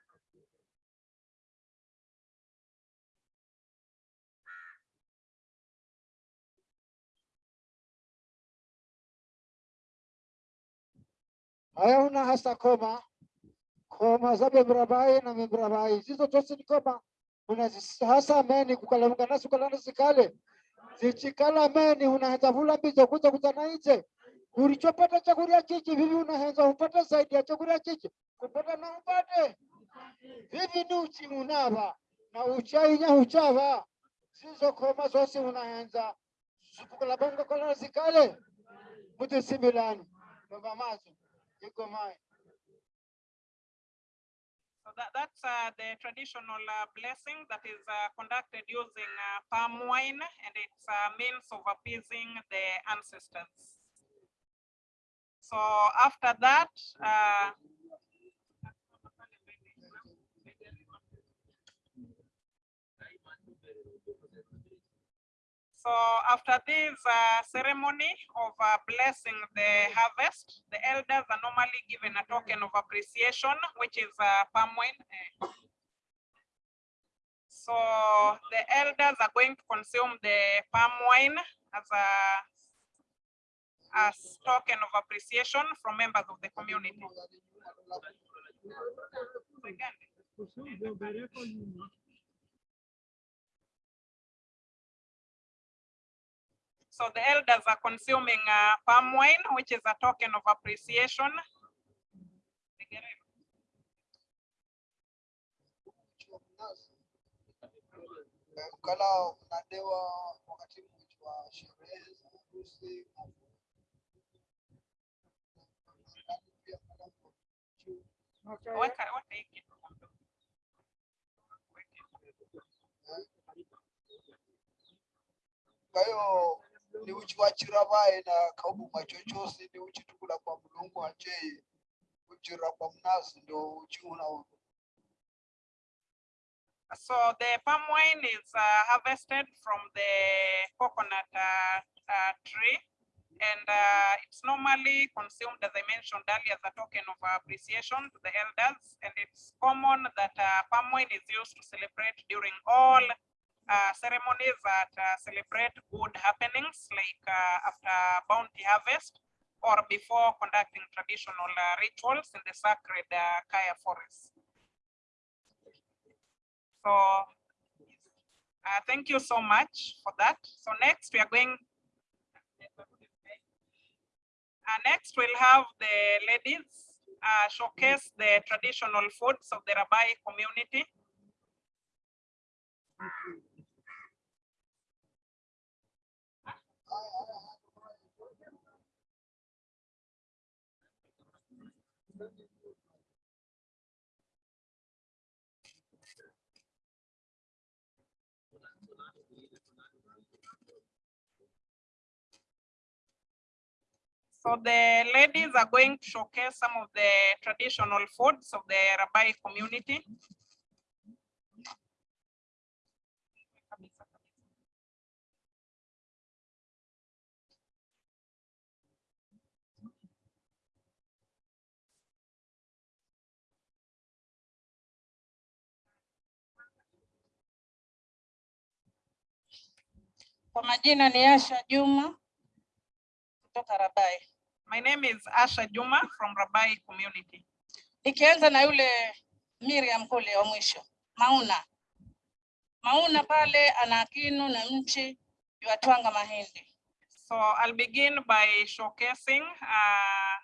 mazo haya una hasa koma. Koma za membrabai na mebrabai zizo tosi ni koma. Unazihasa meni kukalamuka nasu kalana zikale. Zichikala meni unahenza vula mbizo kuza kuzana ize ulichopata chakuria chichi vivi unahenza upata zaidi ya chakuria chichi kupata na upate. Vivi ni uchi unava na uchainya uchava. Zizo koma zosi unahenza zipukala bonga kola zikale. Muti mai So that, that's uh, the traditional uh, blessing that is uh, conducted using uh, palm wine and it's a means of appeasing the ancestors. So after that, So after this uh, ceremony of uh, blessing the harvest, the elders are normally given a token of appreciation, which is uh, palm wine. So the elders are going to consume the palm wine as a as token of appreciation from members of the community. So the elders are consuming uh, palm wine, which is a token of appreciation. Weka- uchira una So the palm wine is uh, harvested from the coconut uh, uh, tree. And uh, it's normally consumed, as I mentioned earlier, as a token of appreciation to the elders. And it's common that uh, palm wine is used to celebrate during all uh, ceremonies that uh, celebrate good happenings, like uh, after bounty harvest or before conducting traditional uh, rituals in the sacred uh, Kaya forest. So uh, thank you so much for that. So next we are going. Next we'll have the ladies showcase the traditional foods of the Rabai community. So the ladies are going to showcase some of the traditional foods of the Rabai community. Kwa majina ni Asha Juma kutoka Rabai. My name is Asha Juma from Rabai community. Nikianza na yule Miriam kule wa mwisho, Mauna. Mauna pale ana kinu na mchi yuatwanga mahindi. So I'll begin by showcasing uh,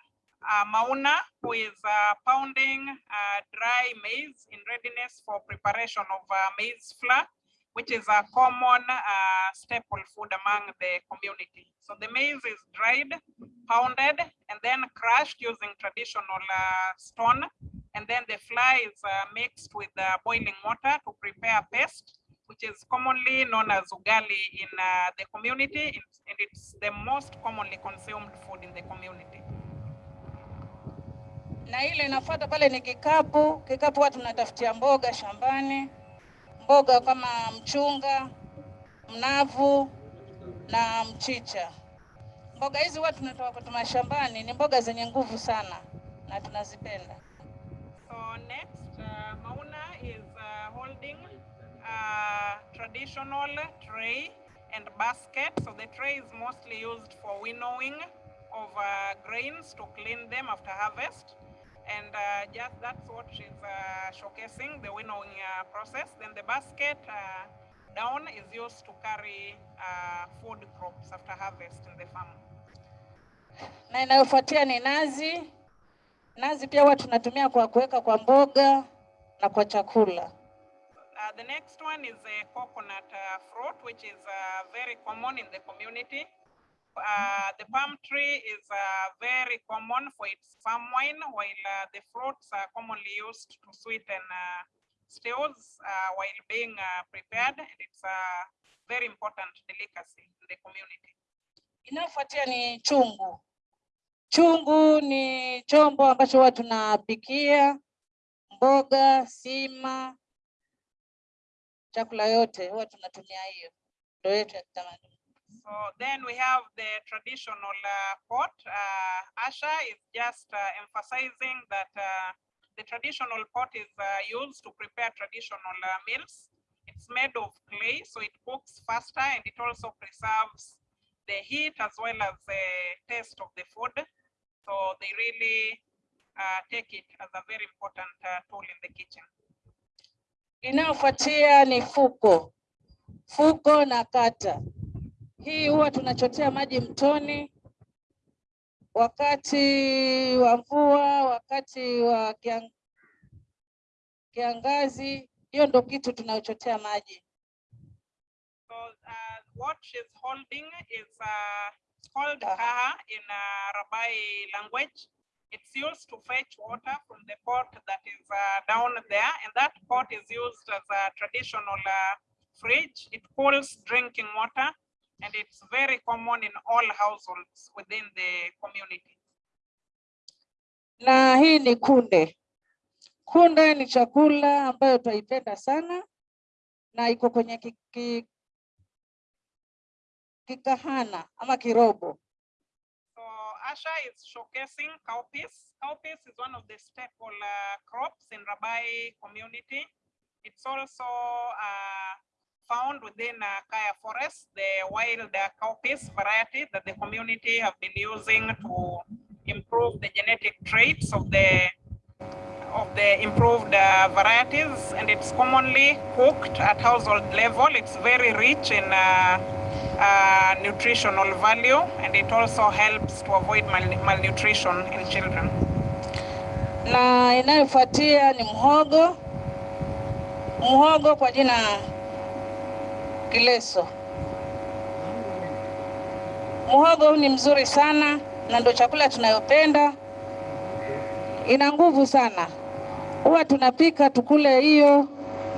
uh, Mauna, who is uh, pounding uh, dry maize in readiness for preparation of uh, maize flour, which is a common uh, staple food among the community. So the maize is dried, pounded, and then crushed using traditional uh, stone. And then the flour is uh, mixed with uh, boiling water to prepare paste, which is commonly known as ugali in uh, the community, and it's the most commonly consumed food in the community. Na ile inafuata pale ni kikapu. Kikapu watu tunatafutia mboga shambani, mboga kama mchunga, mnavu na mchicha. Mboga hizi huwa tunatoka kwetu mashambani, ni mboga zenye nguvu sana na tunazipenda. So next, uh, Mauna is uh, holding a traditional tray and basket. So the tray is mostly used for winnowing of uh, grains to clean them after harvest. And uh, just that's what she's uh, showcasing, the winnowing uh, process. Then the basket uh, down is used to carry uh, food crops after harvest in the farm. Na inayofuatia ni nazi. Nazi pia huwa tunatumia kwa kuweka kwa mboga na kwa chakula. Uh, the next one is a coconut uh, fruit, which is uh, very common in the community. Uh, the palm tree is uh, very common for its palm wine, while uh, the fruits are commonly used to sweeten uh, stews uh, while being prepared. And it's a very important delicacy in the community. Inayofuatia ni chungu. Chungu ni chombo ambacho huwa tunapikia mboga, sima, chakula yote huwa tunatumia hiyo, ndio yetu ya kitamaduni. So then we have the traditional uh, pot. Uh, Asha is just uh, emphasizing that uh, the traditional pot is uh, used to prepare traditional uh, meals. It's made of clay, so it cooks faster and it also preserves the heat as well as the taste of the food. So they really take it as a very important tool in the kitchen. Inayofuatia ni fuko, fuko na kata. Hii huwa tunachotea maji mtoni wakati wa mvua, wakati wa kiang, kiangazi. Hiyo ndo kitu tunayochotea maji. So uh, what she's holding is uh, called kaha in uh, Rabai language. It's used to fetch water from the pot that is uh, down there, and that pot is used as a traditional uh, fridge. It cools drinking water, and it's very common in all households within the community. Na hii ni kunde. Kunde ni chakula ambayo twaipenda sana na iko kwenye kiki, ki, kikahana ama kirobo. So Asha is showcasing cowpeas. Cowpeas is one of the staple uh, crops in Rabai community. It's also uh, found within uh, Kaya forest, the wild uh, cowpeas variety that the community have been using to improve the genetic traits of the of the improved uh, varieties and it's commonly cooked at household level. It's very rich in uh, uh, nutritional value and it also helps to avoid mal- malnutrition in children. na inayofuatia ni mhogo. Mhogo kwa jina kileso. Muhogo huu ni mzuri sana na ndio chakula tunayopenda, ina nguvu sana. Huwa tunapika tukule hiyo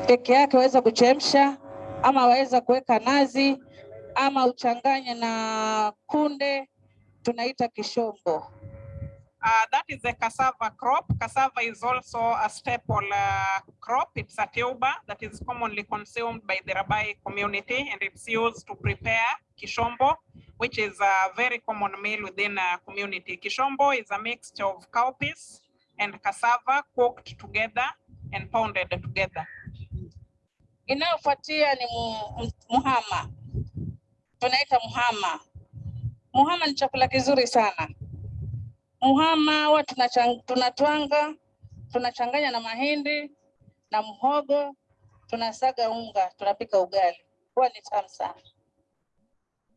peke yake, waweza kuchemsha ama waweza kuweka nazi ama uchanganye na kunde, tunaita kishombo. Uh, that is the cassava crop. Cassava is also a staple uh, crop. It's a tuber that is commonly consumed by the Rabai community and it's used to prepare kishombo, which is a very common meal within a community. Kishombo is a mixture of cowpeas and cassava cooked together and pounded together. Inayofuatia ni mu- mu- muhama, tunaita muhama. Muhama ni chakula kizuri sana. Muhama huwa tunatwanga, tunachanganya na mahindi na mhogo, tunasaga unga, tunapika ugali, huwa ni tamu sana.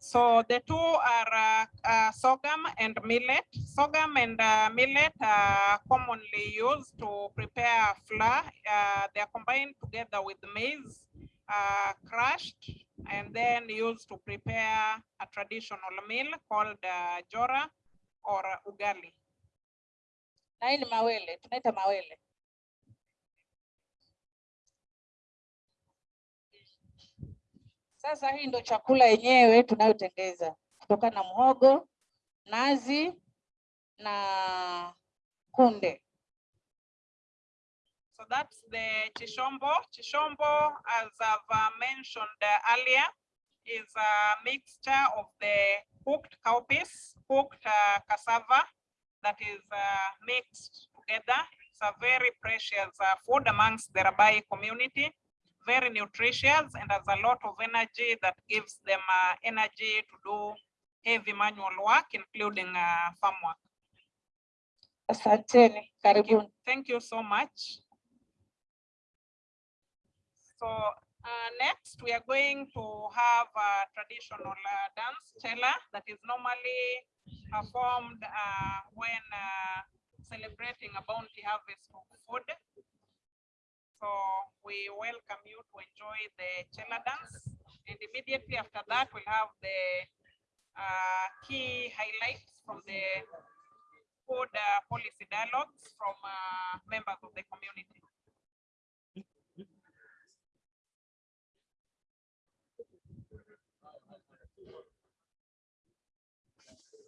So the two are uh, uh, sorghum and millet. Sorghum and uh, millet are commonly used to prepare flour. Uh, they are combined together with maize, uh, crushed, and then used to prepare a traditional meal called uh, jora or ugali. Na hii ni mawele, tunaita mawele. Sasa hii ndo chakula yenyewe tunayotengeza kutokana na mhogo, nazi na kunde. So that's the chishombo. Chishombo, as I've uh, mentioned earlier, is a mixture of the cooked cowpeas, cooked uh, cassava that is uh, mixed together. It's a very precious uh, food amongst the Rabai community, very nutritious and has a lot of energy that gives them uh, energy to do heavy manual work, including uh, farm work. Asanteni, karibuni. Thank you so much. So uh, next, we are going to have a traditional uh, dance, chela, that is normally performed uh, when uh, celebrating a bounty harvest of food. So we welcome you to enjoy the chela dance. And immediately after that, we'll have the uh, key highlights from the food uh, policy dialogues from members of the community.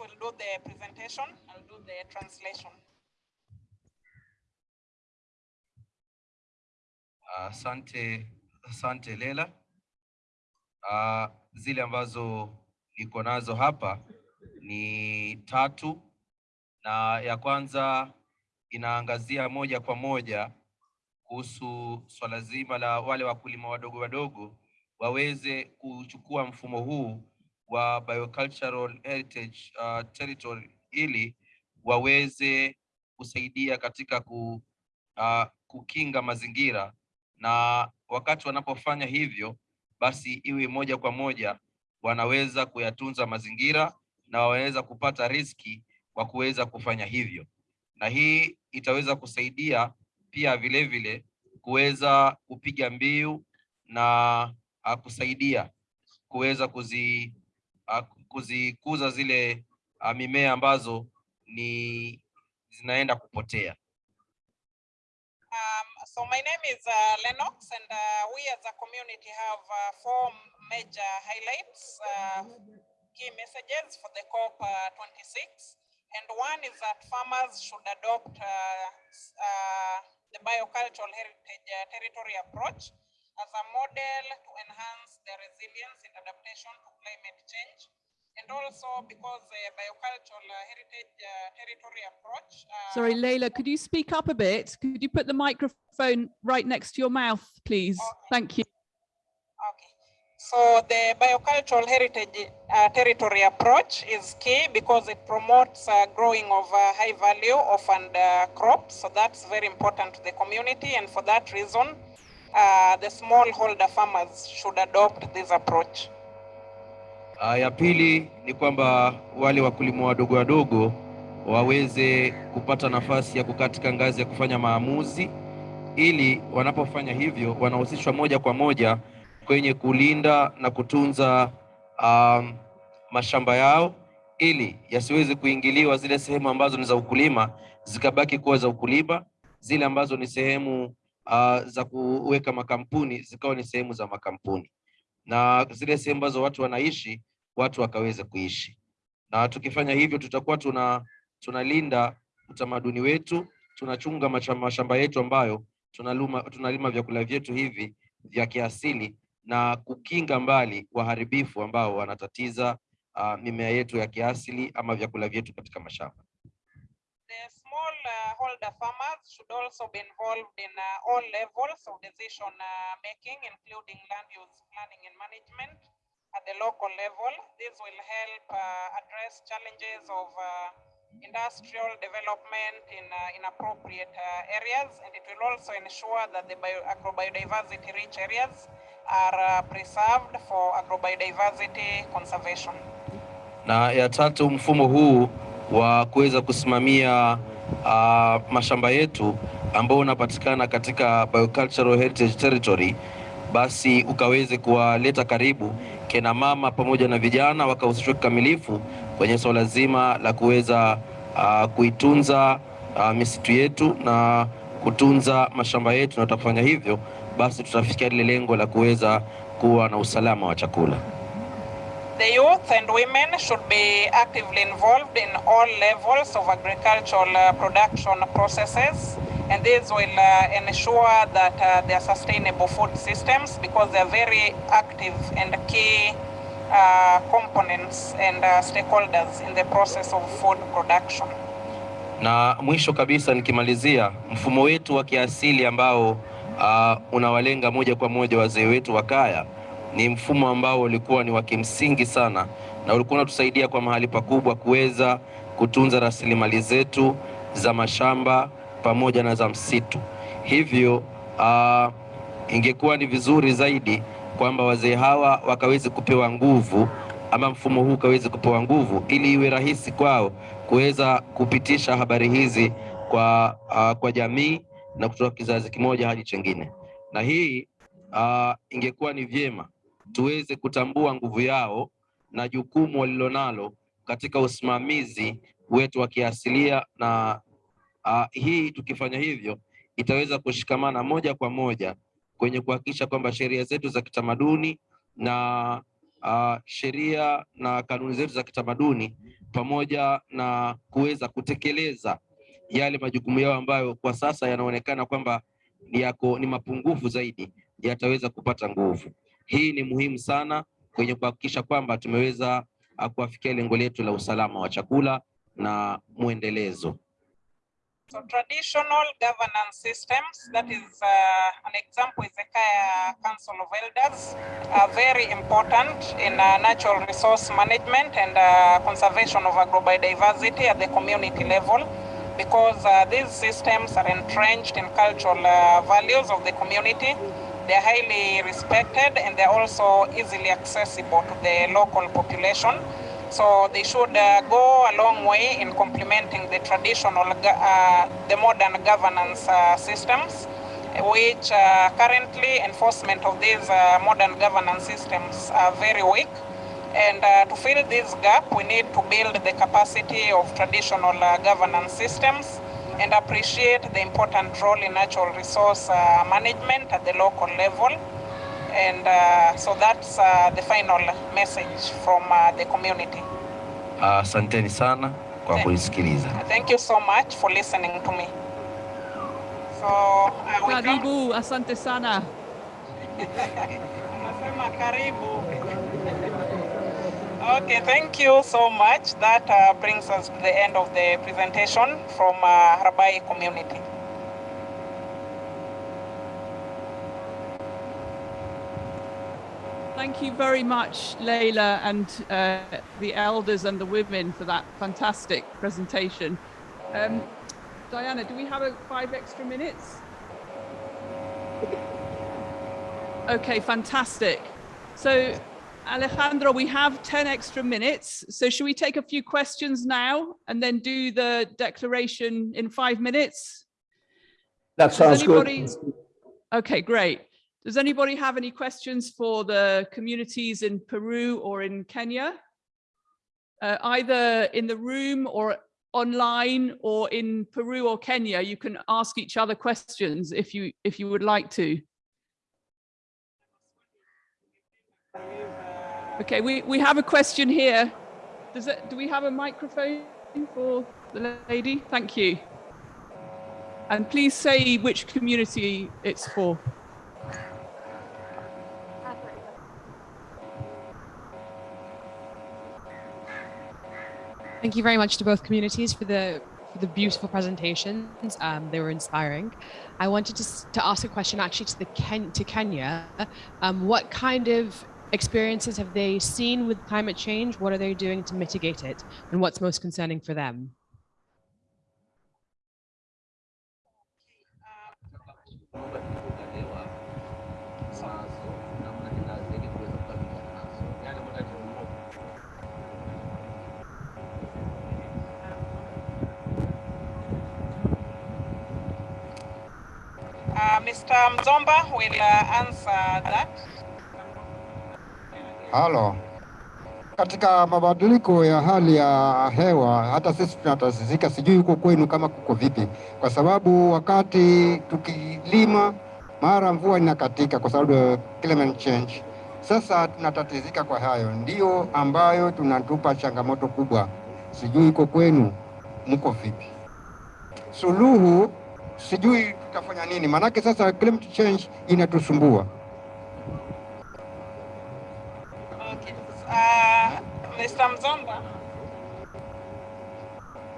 Will do the presentation, I'll do the translation. Asante, asante Lela. Uh, zile ambazo niko nazo hapa ni tatu, na ya kwanza inaangazia moja kwa moja kuhusu swala zima la wale wakulima wadogo wadogo waweze kuchukua mfumo huu wa biocultural heritage uh, territory ili waweze kusaidia katika ku, uh, kukinga mazingira. Na wakati wanapofanya hivyo basi iwe moja kwa moja wanaweza kuyatunza mazingira na wanaweza kupata riski kwa kuweza kufanya hivyo, na hii itaweza kusaidia pia vilevile vile kuweza kupiga mbiu na uh, kusaidia kuweza kuzi kuzikuza zile uh, mimea ambazo ni zinaenda kupotea. Um, so my name is uh, Lennox and uh, we as a community have uh, four major highlights, uh, key messages for the COP uh, 26. And one is that farmers should adopt uh, uh, the biocultural heritage uh, territory approach as a model to enhance their resilience and adaptation to climate change. And also because the biocultural uh, heritage uh, territory approach. uh, Sorry, Leila, could you speak up a bit? Could you put the microphone right next to your mouth, please? Thank you. Okay. So the biocultural heritage uh, territory approach is key because it promotes uh, growing of uh, high value orphaned uh, crops. So that's very important to the community. And for that reason, uh, the smallholder farmers should adopt this approach. Uh, ya pili ni kwamba wale wakulima wadogo wadogo waweze kupata nafasi ya kukatika ngazi ya kufanya maamuzi, ili wanapofanya hivyo wanahusishwa moja kwa moja kwenye kulinda na kutunza um, mashamba yao ili yasiweze kuingiliwa zile sehemu ambazo ni za ukulima zikabaki kuwa za ukulima, zile ambazo ni sehemu uh, za kuweka makampuni zikawa ni sehemu za makampuni na zile sehemu ambazo watu wanaishi watu wakaweze kuishi. Na tukifanya hivyo tutakuwa tuna tunalinda utamaduni wetu, tunachunga mashamba, yetu ambayo tunaluma, tunalima vyakula vyetu hivi vya kiasili na kukinga mbali waharibifu ambao wanatatiza uh, mimea yetu ya kiasili ama vyakula vyetu katika mashamba. The uh, holder farmers should also be involved in uh, all levels of decision uh, making, including land use planning and management at the local level. This will help uh, address challenges of uh, industrial development in uh, inappropriate uh, areas, and it will also ensure that the bio agrobiodiversity rich areas are preserved for agrobiodiversity conservation. Na ya tatu, mfumo huu wa kuweza kusimamia uh, mashamba yetu ambao unapatikana katika biocultural heritage territory, basi ukaweze kuwaleta karibu kina mama pamoja na vijana wakahusishwa kikamilifu kwenye swala so zima la kuweza uh, kuitunza uh, misitu yetu na kutunza mashamba yetu, na tutafanya hivyo basi tutafikia lile lengo la kuweza kuwa na usalama wa chakula. The youth and women should be actively involved in all levels of agricultural uh, production processes. And this will uh, ensure that uh, there are sustainable food systems because they are very active and key uh, components and uh, stakeholders in the process of food production. Na mwisho kabisa nikimalizia, mfumo wetu wa kiasili ambao uh, unawalenga moja kwa moja wazee wetu wa kaya ni mfumo ambao ulikuwa ni wa kimsingi sana na ulikuwa unatusaidia kwa mahali pakubwa kuweza kutunza rasilimali zetu za mashamba pamoja na za msitu. Hivyo uh, ingekuwa ni vizuri zaidi kwamba wazee hawa wakaweze kupewa nguvu ama mfumo huu ukaweze kupewa nguvu ili iwe rahisi kwao kuweza kupitisha habari hizi kwa, uh, kwa jamii na kutoka kizazi kimoja hadi chengine, na hii uh, ingekuwa ni vyema tuweze kutambua nguvu yao na jukumu walilonalo katika usimamizi wetu wa kiasilia na uh, hii tukifanya hivyo itaweza kushikamana moja kwa moja kwenye kuhakikisha kwamba sheria zetu za kitamaduni na sheria na kanuni zetu za kitamaduni pamoja na kuweza kutekeleza yale majukumu yao ambayo kwa sasa yanaonekana kwamba yako ni mapungufu zaidi yataweza kupata nguvu. Hii ni muhimu sana kwenye kuhakikisha kwamba tumeweza kuwafikia kuafikia lengo letu la usalama wa chakula na mwendelezo. So traditional governance systems, that is uh, an example is the Kaya Council of Elders, are very important in uh, natural resource management and uh, conservation of agrobiodiversity at the community level because uh, these systems are entrenched in cultural uh, values of the community. They're highly respected and they're also easily accessible to the local population. So they should uh, go a long way in complementing the traditional, uh, the modern governance uh, systems, which uh, currently enforcement of these uh, modern governance systems are very weak. And uh, to fill this gap, we need to build the capacity of traditional governance systems and appreciate the important role in natural resource uh, management at the local level. And uh, so that's uh, the final message from uh, the community. Uh, sana kwa kunisikiliza. Thank you so much for listening to me. So uh, we come- Karibu, asante sana. <laughs> Nasema karibu. Okay, thank you so much. That uh, brings us to the end of the presentation from uh, Rabai community. Thank you very much, Leila, and uh, the elders and the women for that fantastic presentation. Um, Diana, do we have a five extra minutes? Okay, fantastic. So, Alejandro, we have 10 extra minutes. So, should we take a few questions now and then do the declaration in five minutes? That Does sounds good. Okay, great. Does anybody have any questions for the communities in Peru or in Kenya? Uh, either in the room or online or in Peru or Kenya, you can ask each other questions if you if you would like to. Okay, we, we have a question here. Does it, do we have a microphone for the lady? Thank you. And please say which community it's for. Thank you very much to both communities for the for the beautiful presentations. Um, they were inspiring. I wanted to, to ask a question actually to the Ken, to Kenya. Um, what kind of experiences have they seen with climate change? What are they doing to mitigate it? And what's most concerning for them? Uh, Mr. Mzomba will uh, answer that. Halo. Katika mabadiliko ya hali ya hewa, hata sisi tunatatizika, sijui huko kwenu kama kuko vipi, kwa sababu wakati tukilima mara mvua inakatika kwa sababu climate change. Sasa tunatatizika kwa hayo, ndio ambayo tunatupa changamoto kubwa. Sijui iko kwenu mko vipi? Suluhu sijui tutafanya nini, maanake sasa climate change inatusumbua. Uh, Mr. Mzomba.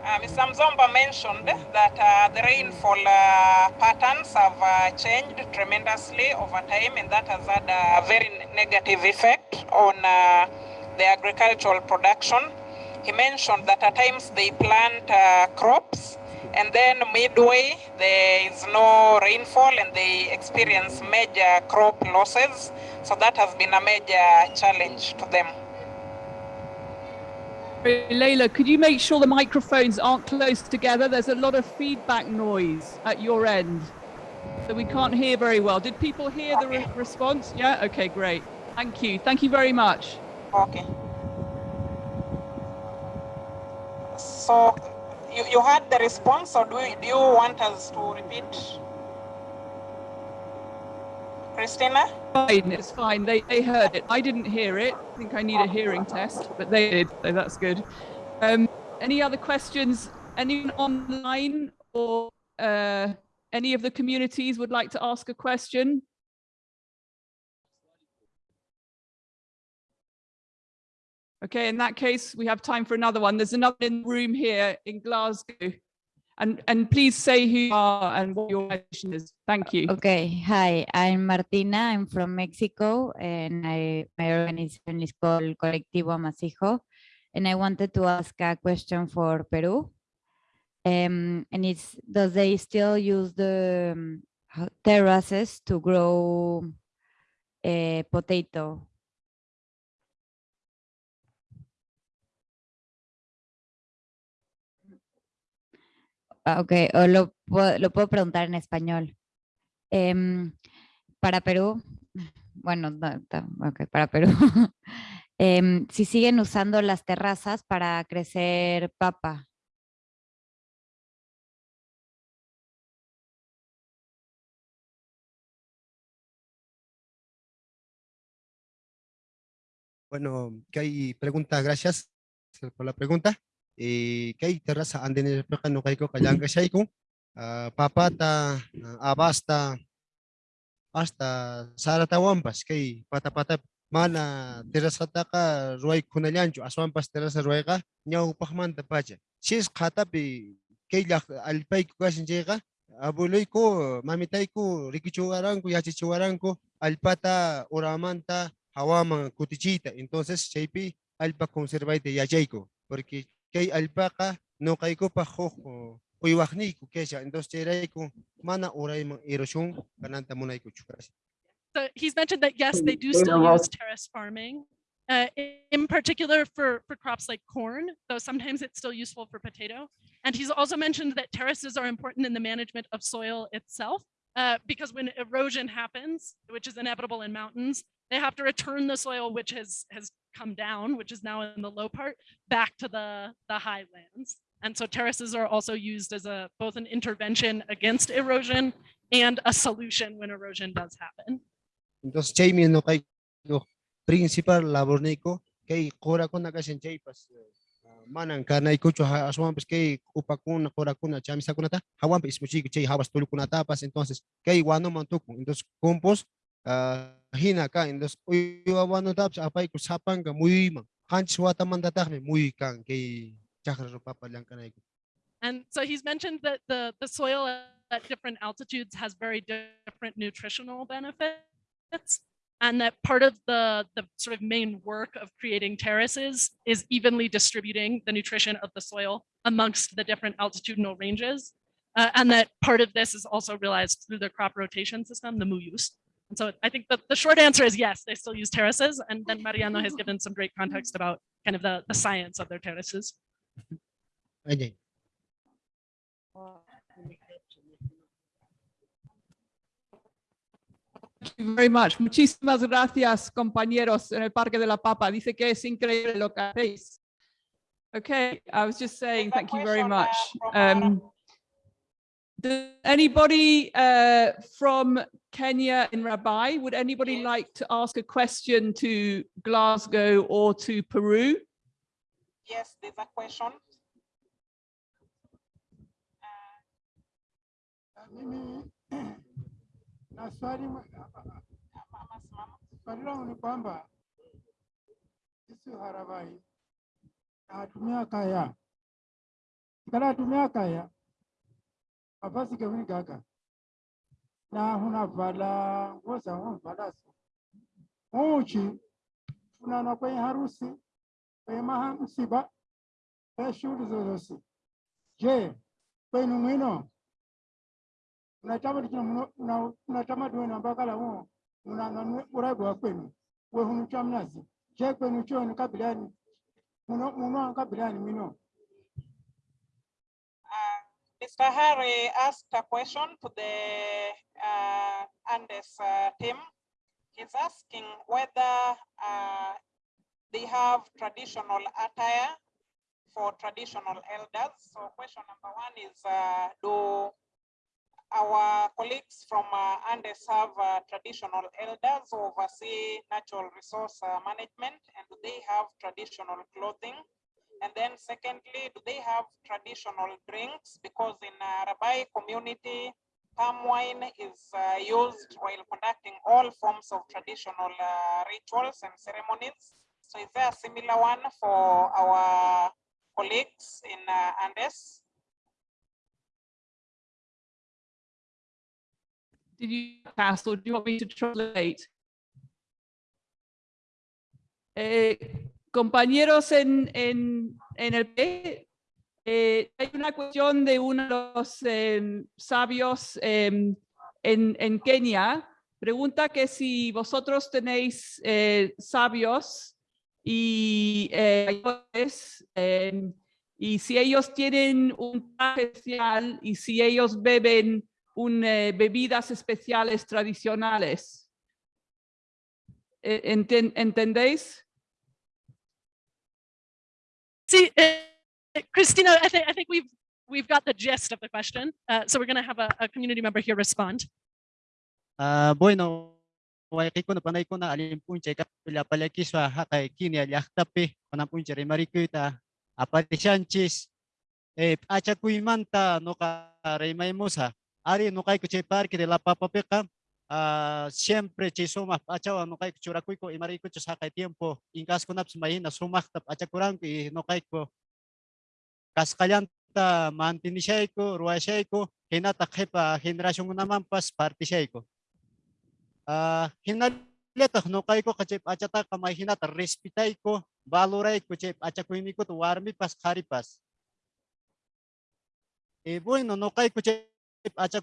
Uh, Mr. Mzomba mentioned that uh, the rainfall uh, patterns have uh, changed tremendously over time, and that has had a very negative effect on uh, the agricultural production. He mentioned that at times they plant crops, and then midway there is no rainfall, and they experience major crop losses. So that has been a major challenge to them. Leila, could you make sure the microphones aren't close together? There's a lot of feedback noise at your end. So we can't hear very well. Did people hear the re- response? Yeah? Okay, great. Thank you. Thank you very much. Okay. So you, you heard the response or do, you- do you want us to repeat? Christina? Fine, it's fine. They, they heard it. I didn't hear it. I think I need a hearing test, but they did, so that's good. Um, any other questions? Anyone online or uh, any of the communities would like to ask a question? Okay, in that case, we have time for another one. There's another in the room here in Glasgow. And, and please say who you are and what your organization is. Thank you. Okay, hi, I'm Martina. I'm from Mexico and I, my organization is called Colectivo Amasijo. And I wanted to ask a question for Peru. Um, and it's, does they still use the um, terraces to grow uh, potato? Ok, o lo, lo puedo preguntar en español. Em, para Perú, bueno, no, ta- ok, para Perú. <laughs> em, si siguen usando las terrazas para crecer papa. Bueno, que hay preguntas, gracias por la pregunta eh, kay tara sa anden pa kanu kay ko ko uh, eh, ah, papata uh, abasta hasta saratawampas kay patapata mana ah, terasataqa ruay kunallanchu aswanpas terasa ruayqa ñawpaqmanta pacha. Sis qhatapi eh, kay llaq alpayku kashin chayqa abueluyku mamitayku rikichuwaranku alpata uramanta hawaman kutichiyta entonces chaypi eh, alpa conservayta yachayku porque kay alpaca no kayko pa jojo uywajniyku kesha. Entonces, chayrayku mana urayman erosion kananta munayku chukras. So he's mentioned that yes, they do still use terrace farming, uh, in particular for, for crops like corn, though sometimes it's still useful for potato. And he's also mentioned that terraces are important in the management of soil itself, uh, because when erosion happens, which is inevitable in mountains, they have to return the soil which has has come down, which is now in the low part, back to the the highlands. And so terraces are also used as a both an intervention against erosion and a solution when erosion does happen. Entonces, chaymi no kayko principal labor niko kay qura kuna kasin chaypas ah, manan kanaykuchu aswampas kay upakuna qurakuna chamisakunata hawanpa ismuchiyku chay hawas tulukunatapas entonces kay wanuman tukun entonces compost ah, kan kay chakra And so he's mentioned that the, the soil at different altitudes has very different nutritional benefits. And that part of the, the sort of main work of creating terraces is evenly distributing the nutrition of the soil amongst the different altitudinal ranges. Uh, and that part of this is also realized through the crop rotation system, the MUUS. And so I think that the short answer is yes, they still use terraces. And then Mariano has <laughs> given some great context about kind of the, the science of their terraces. Ayun. Thank you very much. Muchísimas gracias, compañeros en el Parque de la Papa. Dice que es increíble lo que hacéis. Okay, I was just saying, thank you very much. Um, does anybody uh, from Kenya in Rabai, would anybody like to ask a question to Glasgow or to Peru? Yes, there's a question. Mimi na swali swali langu ni kwamba sisi Harabai. Natumia kaya. Kala tumia kaya mavazi gaga na hunavala nguo za humvalazo uchi funana kwenye harusi kwenye maha msiba kwenye shughuli zozosi. Je kwenu mwino unatamaduni huo unananue urago wa kwenu. Wehunu cha mnazi. Je kwenu choni kabilani muno muno kabilani mino Mr. Harry asked a question to the uh, Andes uh, team. He's asking whether uh, they have traditional attire for traditional elders. So question number one is, uh, do our colleagues from uh, Andes have uh, traditional elders who oversee natural resource uh, management and do they have traditional clothing? And then secondly, do they have traditional drinks? Because in uh, Rabai community, palm wine is uh, used while conducting all forms of traditional uh, rituals and ceremonies. So is there a similar one for our colleagues in uh, Andes? Did you pass or do you want me to translate? Eh, compañeros en, en, en el P, eh, hay una cuestión de uno de los em, sabios em, en, en Kenia. Pregunta que si vosotros tenéis eh, sabios y eh, em, y si ellos tienen un especial y si ellos beben bebidas especiales tradicionales. Enten- ¿Entendéis? See, uh, Christina, I think, I think we've, we've got the gist of the question. Uh, so we're going to have a, a community member here respond. Ah, bueno, waiki ko na panay ko na alin punche ka pila palaki sa hakay kini aliaktapi panang punche remarikuita apati chanchis eh acha kuimanta no ka remay musa ari no kay kuche parque de la papapeka ah siempre che suma acha no kay kuchura kuy ko imari ko sa kay tiempo inkas ko naps mahina sumaktap acha kurang ki no kay ko kaskalianta mantini siya ko ruwa siya ko hinata pa generasyon ko naman pas party siya ko ah hinalita no kay ko kachip achata kamay hinata respetay ko valoray ko chip acha ko ini ko to warmi pas karipas eh bueno no kay ko chip acha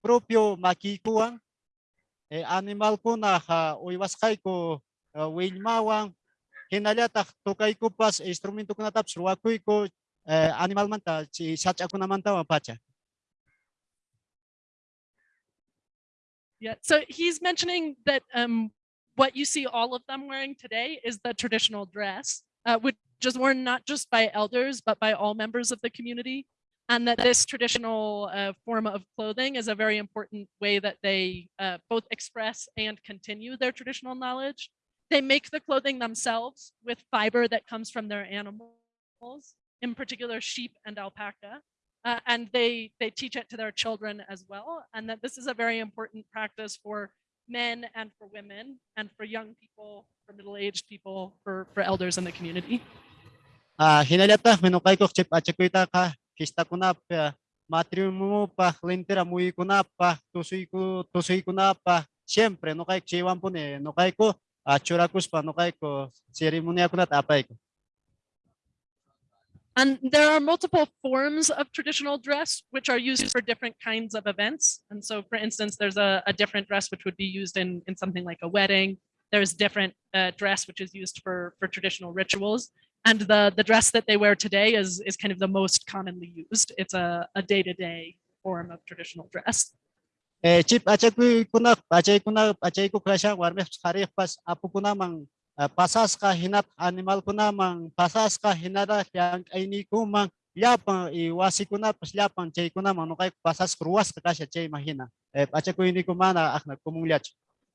propio makikuan eh animal ko na ha uiwas kay ko uh, wilmawang hinalata to kay ko pas instrumento ko na taps ruwakoy ko eh, animal man si sacha ko naman ta pacha Yeah, so he's mentioning that um, what you see all of them wearing today is the traditional dress, uh, which is worn not just by elders, but by all members of the community. And that this traditional uh, form of clothing is a very important way that they uh, both express and continue their traditional knowledge. They make the clothing themselves with fiber that comes from their animals, in particular sheep and alpaca uh, and they they teach it to their children as well and that this is a very important practice for men and for women and for young people for middle-aged people for for elders in the community ah hinalata menukay ko chip acha ko ka Siyempre, no ni no kay ko ah no kay ko seremonya ko na tapay ko. And there are multiple forms of traditional dress which are used for different kinds of events. And so for instance there's a, a different dress which would be used in in something like a wedding. There's different uh, dress which is used for for traditional rituals and the the dress that they wear today is is kind of the most commonly used. It's a, a day-to-day form of traditional dress. Eh chip acha ko ko na acha ko na acha ko klasya warme hari pas apo ko namang ah, pasas ka hinat animal ko namang pasas ka hinara yang ini ko mang yapang iwasi ko na pas yapang chay ko namang no kay pasas ruwas ka kasya chay mahina. Eh acha ko ini ko mana akna kumulyach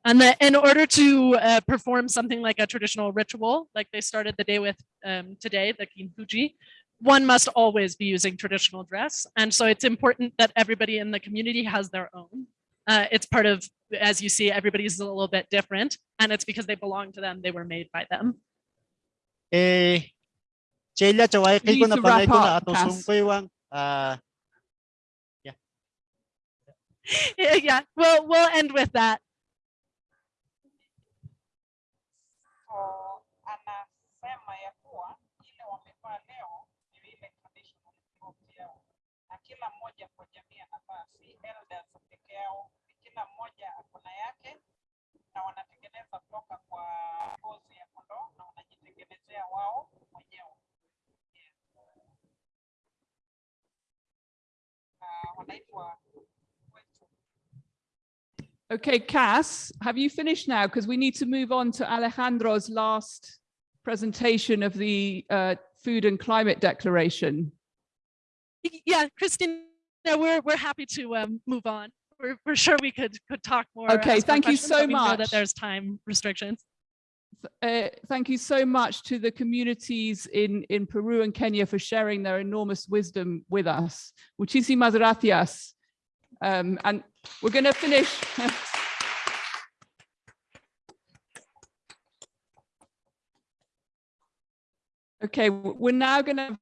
And that in order to uh, perform something like a traditional ritual, like they started the day with um, today, the Kinfuji, one must always be using traditional dress. And so it's important that everybody in the community has their own. Uh, it's part of, as you see, everybody's a little bit different. And it's because they belong to them, they were made by them. eh chela chawai kay ko na panay ko wrap na up, ato sungkoy wang ah yeah, <laughs> yeah, well, we'll end with that. So anasema ya kuwa ile wamevaa leo ni ile traditional clothes yao, na kila mmoja kwa jamii anavaa, si elders peke yao, ni kila mmoja ako na yake, na wanatengeneza kutoka kwa ngozi ya kondoo na wanajitengenezea wao wenyewe. Yes. Na wanaitwa Okay, Cass, have you finished now? Because we need to move on to Alejandro's last presentation of the uh, Food and Climate Declaration. Yeah, Christina, we're, we're happy to um, move on. We're, we're sure we could, could talk more. Okay, thank you so but we know much. That there's time restrictions. Uh, thank you so much to the communities in, in Peru and Kenya for sharing their enormous wisdom with us. Muchísimas gracias. Um, and we're going to finish. <laughs> Okay, we're now going to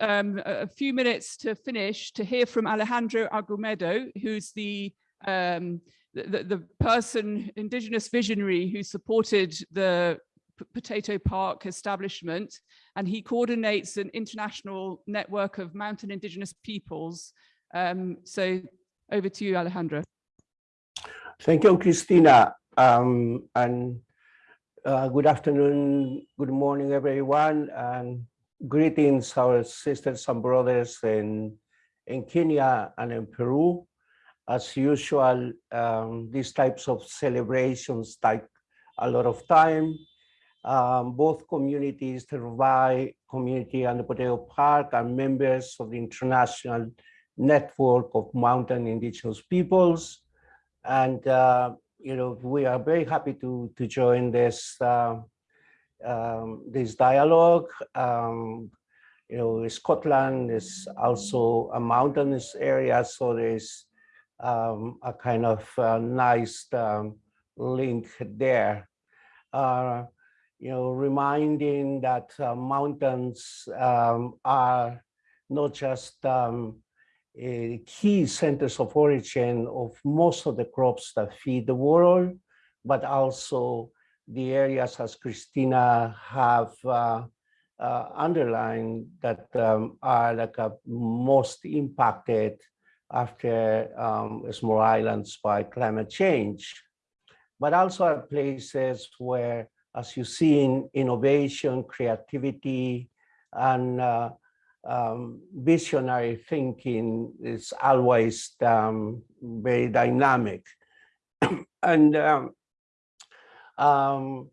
um, a few minutes to finish to hear from Alejandro Argumedo, who's the um, the, the, person, indigenous visionary who supported the Potato Park establishment, and he coordinates an international network of mountain indigenous peoples. Um, so over to you, Alejandro. Thank you, Christina. Um, and uh, good afternoon, good morning, everyone, and greetings, our sisters and brothers in, in Kenya and in Peru. As usual, um, these types of celebrations take a lot of time. Um, both communities, the Rabai community and the Potato Park, are members of the International Network of Mountain Indigenous Peoples. And, uh, you know, we are very happy to, to join this, uh, um, this dialogue. Um, you know, Scotland is also a mountainous area, so there's um, a kind of uh, nice um, link there. Uh, you know, reminding that uh, mountains um, are not just um, key centers of origin of most of the crops that feed the world, but also the areas, as Christina have uh, uh, underlined, that um, are like a most impacted after um, small islands by climate change, but also are places where, as you see in innovation, creativity, and uh, um, visionary thinking is always um, very dynamic. <coughs> and um, um,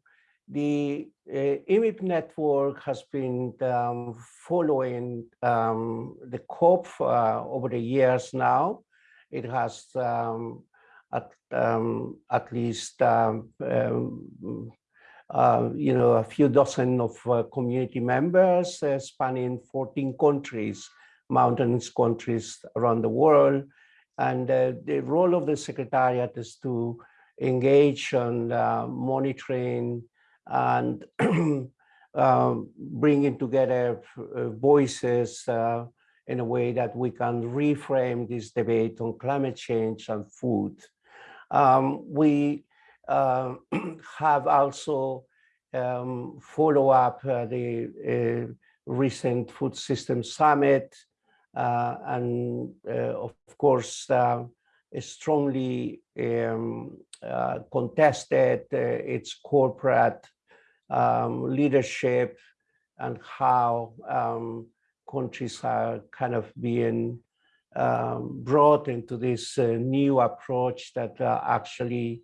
the uh, IMIP network has been um, following um, the COP uh, over the years now. It has at, at least uh, you know, a few dozen of uh, community members uh, spanning 14 countries, mountainous countries around the world. And uh, the role of the Secretariat is to engage on uh, monitoring and <clears throat> um, bringing together voices in a way that we can reframe this debate on climate change and food. Um, we uh, <clears throat> have also um, follow up uh, the uh, recent food system summit uh, and of course strongly um, contested its corporate um, leadership and how um, countries are kind of being um, brought into this uh, new approach that uh, actually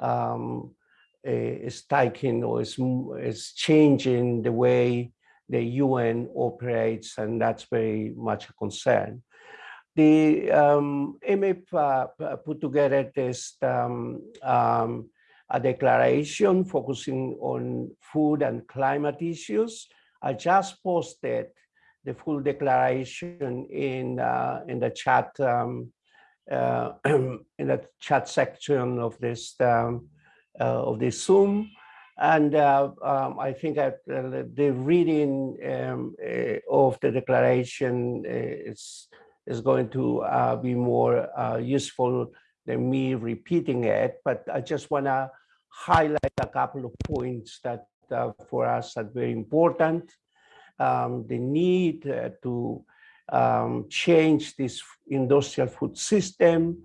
um, is taking or is, is changing the way the UN operates, and that's very much a concern. The um, MIP uh, put together this um, um, a declaration focusing on food and climate issues. I just posted the full declaration in uh, in the chat um, uh, <clears throat> in the chat section of this um, uh, of this Zoom, and uh, um, I think that uh, the reading um, of the declaration is is going to be more useful than me repeating it. But I just want to highlight a couple of points that for us are very important um, the need uh, to um, change this industrial food system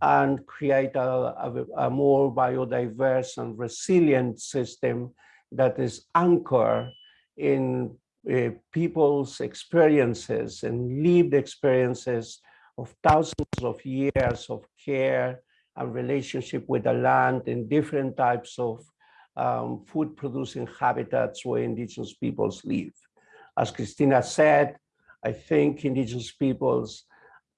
and create a, a, a, more biodiverse and resilient system that is anchored in uh, people's experiences and lived experiences of thousands of years of care and relationship with the land in different types of um, food producing habitats where indigenous peoples live. As Christina said, I think indigenous peoples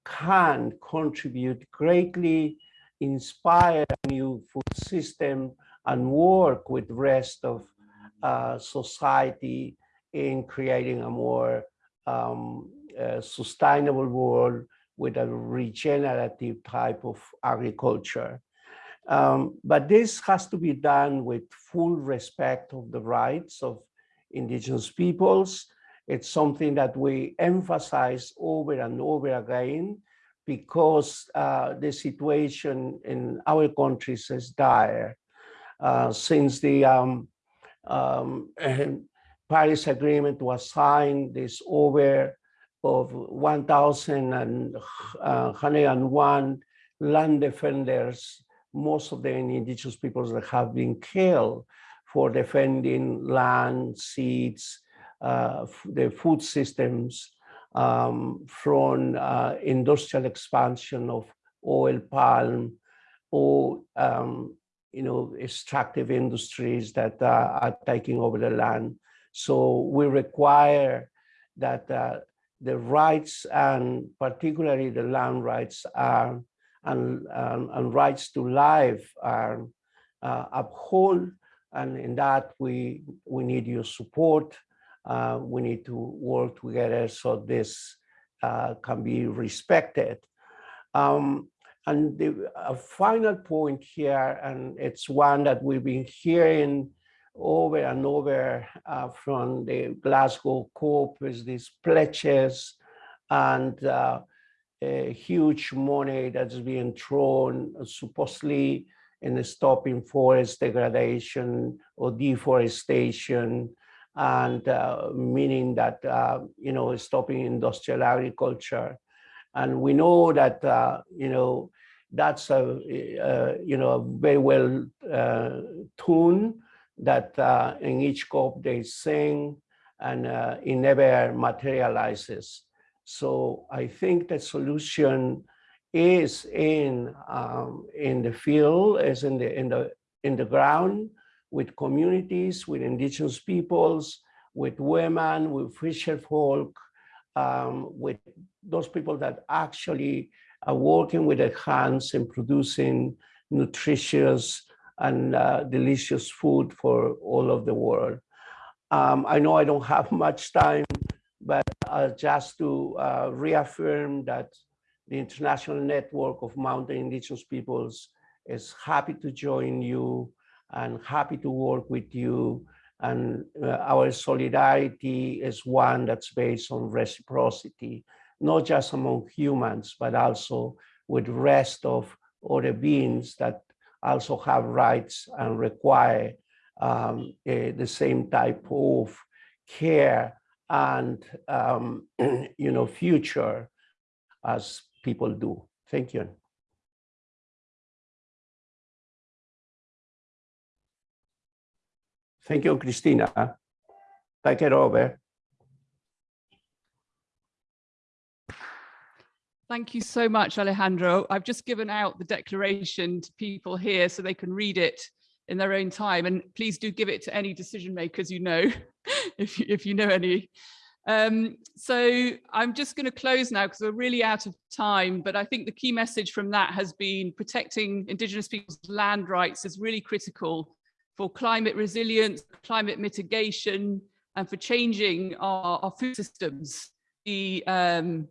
can contribute greatly, inspire a new food system and work with the rest of uh, society in creating a more um, uh, sustainable world with a regenerative type of agriculture. Um, but this has to be done with full respect of the rights of indigenous peoples. It's something that we emphasize over and over again because uh, the situation in our countries is dire. Uh, since the um, um, Paris Agreement was signed, there's over of 1,101 land defenders, most of them indigenous peoples that have been killed for defending land, seeds, uh, the food systems um, from uh, industrial expansion of oil palm or um, you know extractive industries that uh, are taking over the land. So we require that uh, the rights and particularly the land rights are and, um, and rights to life are uh, upheld and in that we we need your support uh, we need to work together so this uh, can be respected. Um, and the final point here and it's one that we've been hearing over and over uh, from the Glasgow COP is these pledges and uh, huge money that's being thrown supposedly in stopping forest degradation or deforestation and uh, meaning that, uh, you know, stopping industrial agriculture. And we know that, uh, you know, that's a, uh, you know, a very well tuned that in each COP they sing and it never materializes. So I think the solution is in um, in the field, is in the in the in the ground with communities, with indigenous peoples, with women, with fisher folk, um, with those people that actually are working with their hands and producing nutritious and uh, delicious food for all of the world. Um, I know I don't have <laughs> much time, but uh, just to uh, reaffirm that the International Network of Mountain Indigenous Peoples is happy to join you and happy to work with you. And uh, our solidarity is one that's based on reciprocity, not just among humans, but also with the rest of other beings that also have rights and require um, uh, the same type of care and um, <clears throat> you know future as people do. Thank you. Thank you, Christina. Take it over. Thank you so much, Alejandro. I've just given out the declaration to people here so they can read it in their own time. And please do give it to any decision makers you know, <laughs> if, you, if you know any. Um, so I'm just going to close now because we're really out of time. But I think the key message from that has been protecting Indigenous people's land rights is really critical for climate resilience, climate mitigation, and for changing our, our food systems. The um,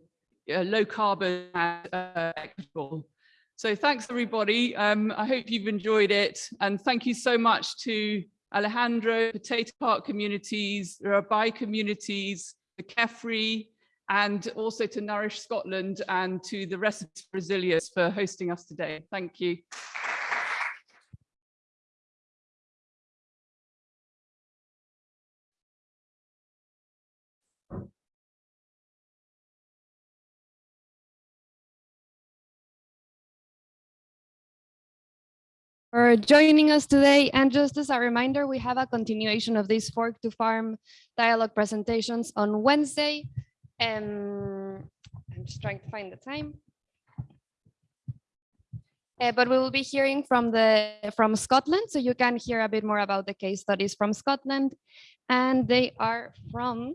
uh, low carbon and uh, equitable. So thanks everybody. Um, I hope you've enjoyed it. And thank you so much to Alejandro, Potato Park communities, the Rabai communities, the KEFRI, and also to Nourish Scotland and to the rest of Resilience for hosting us today. Thank you. For joining us today. And just as a reminder, we have a continuation of these Fork to Farm dialogue presentations on Wednesday. Um, I'm just trying to find the time. Uh, but we will be hearing from the from Scotland, so you can hear a bit more about the case studies from Scotland, and they are from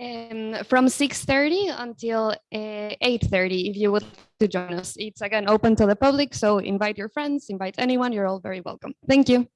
um, from 6:30 until uh, 8:30. If you would to join us, it's again open to the public, so invite your friends, invite anyone. You're all very welcome. Thank you.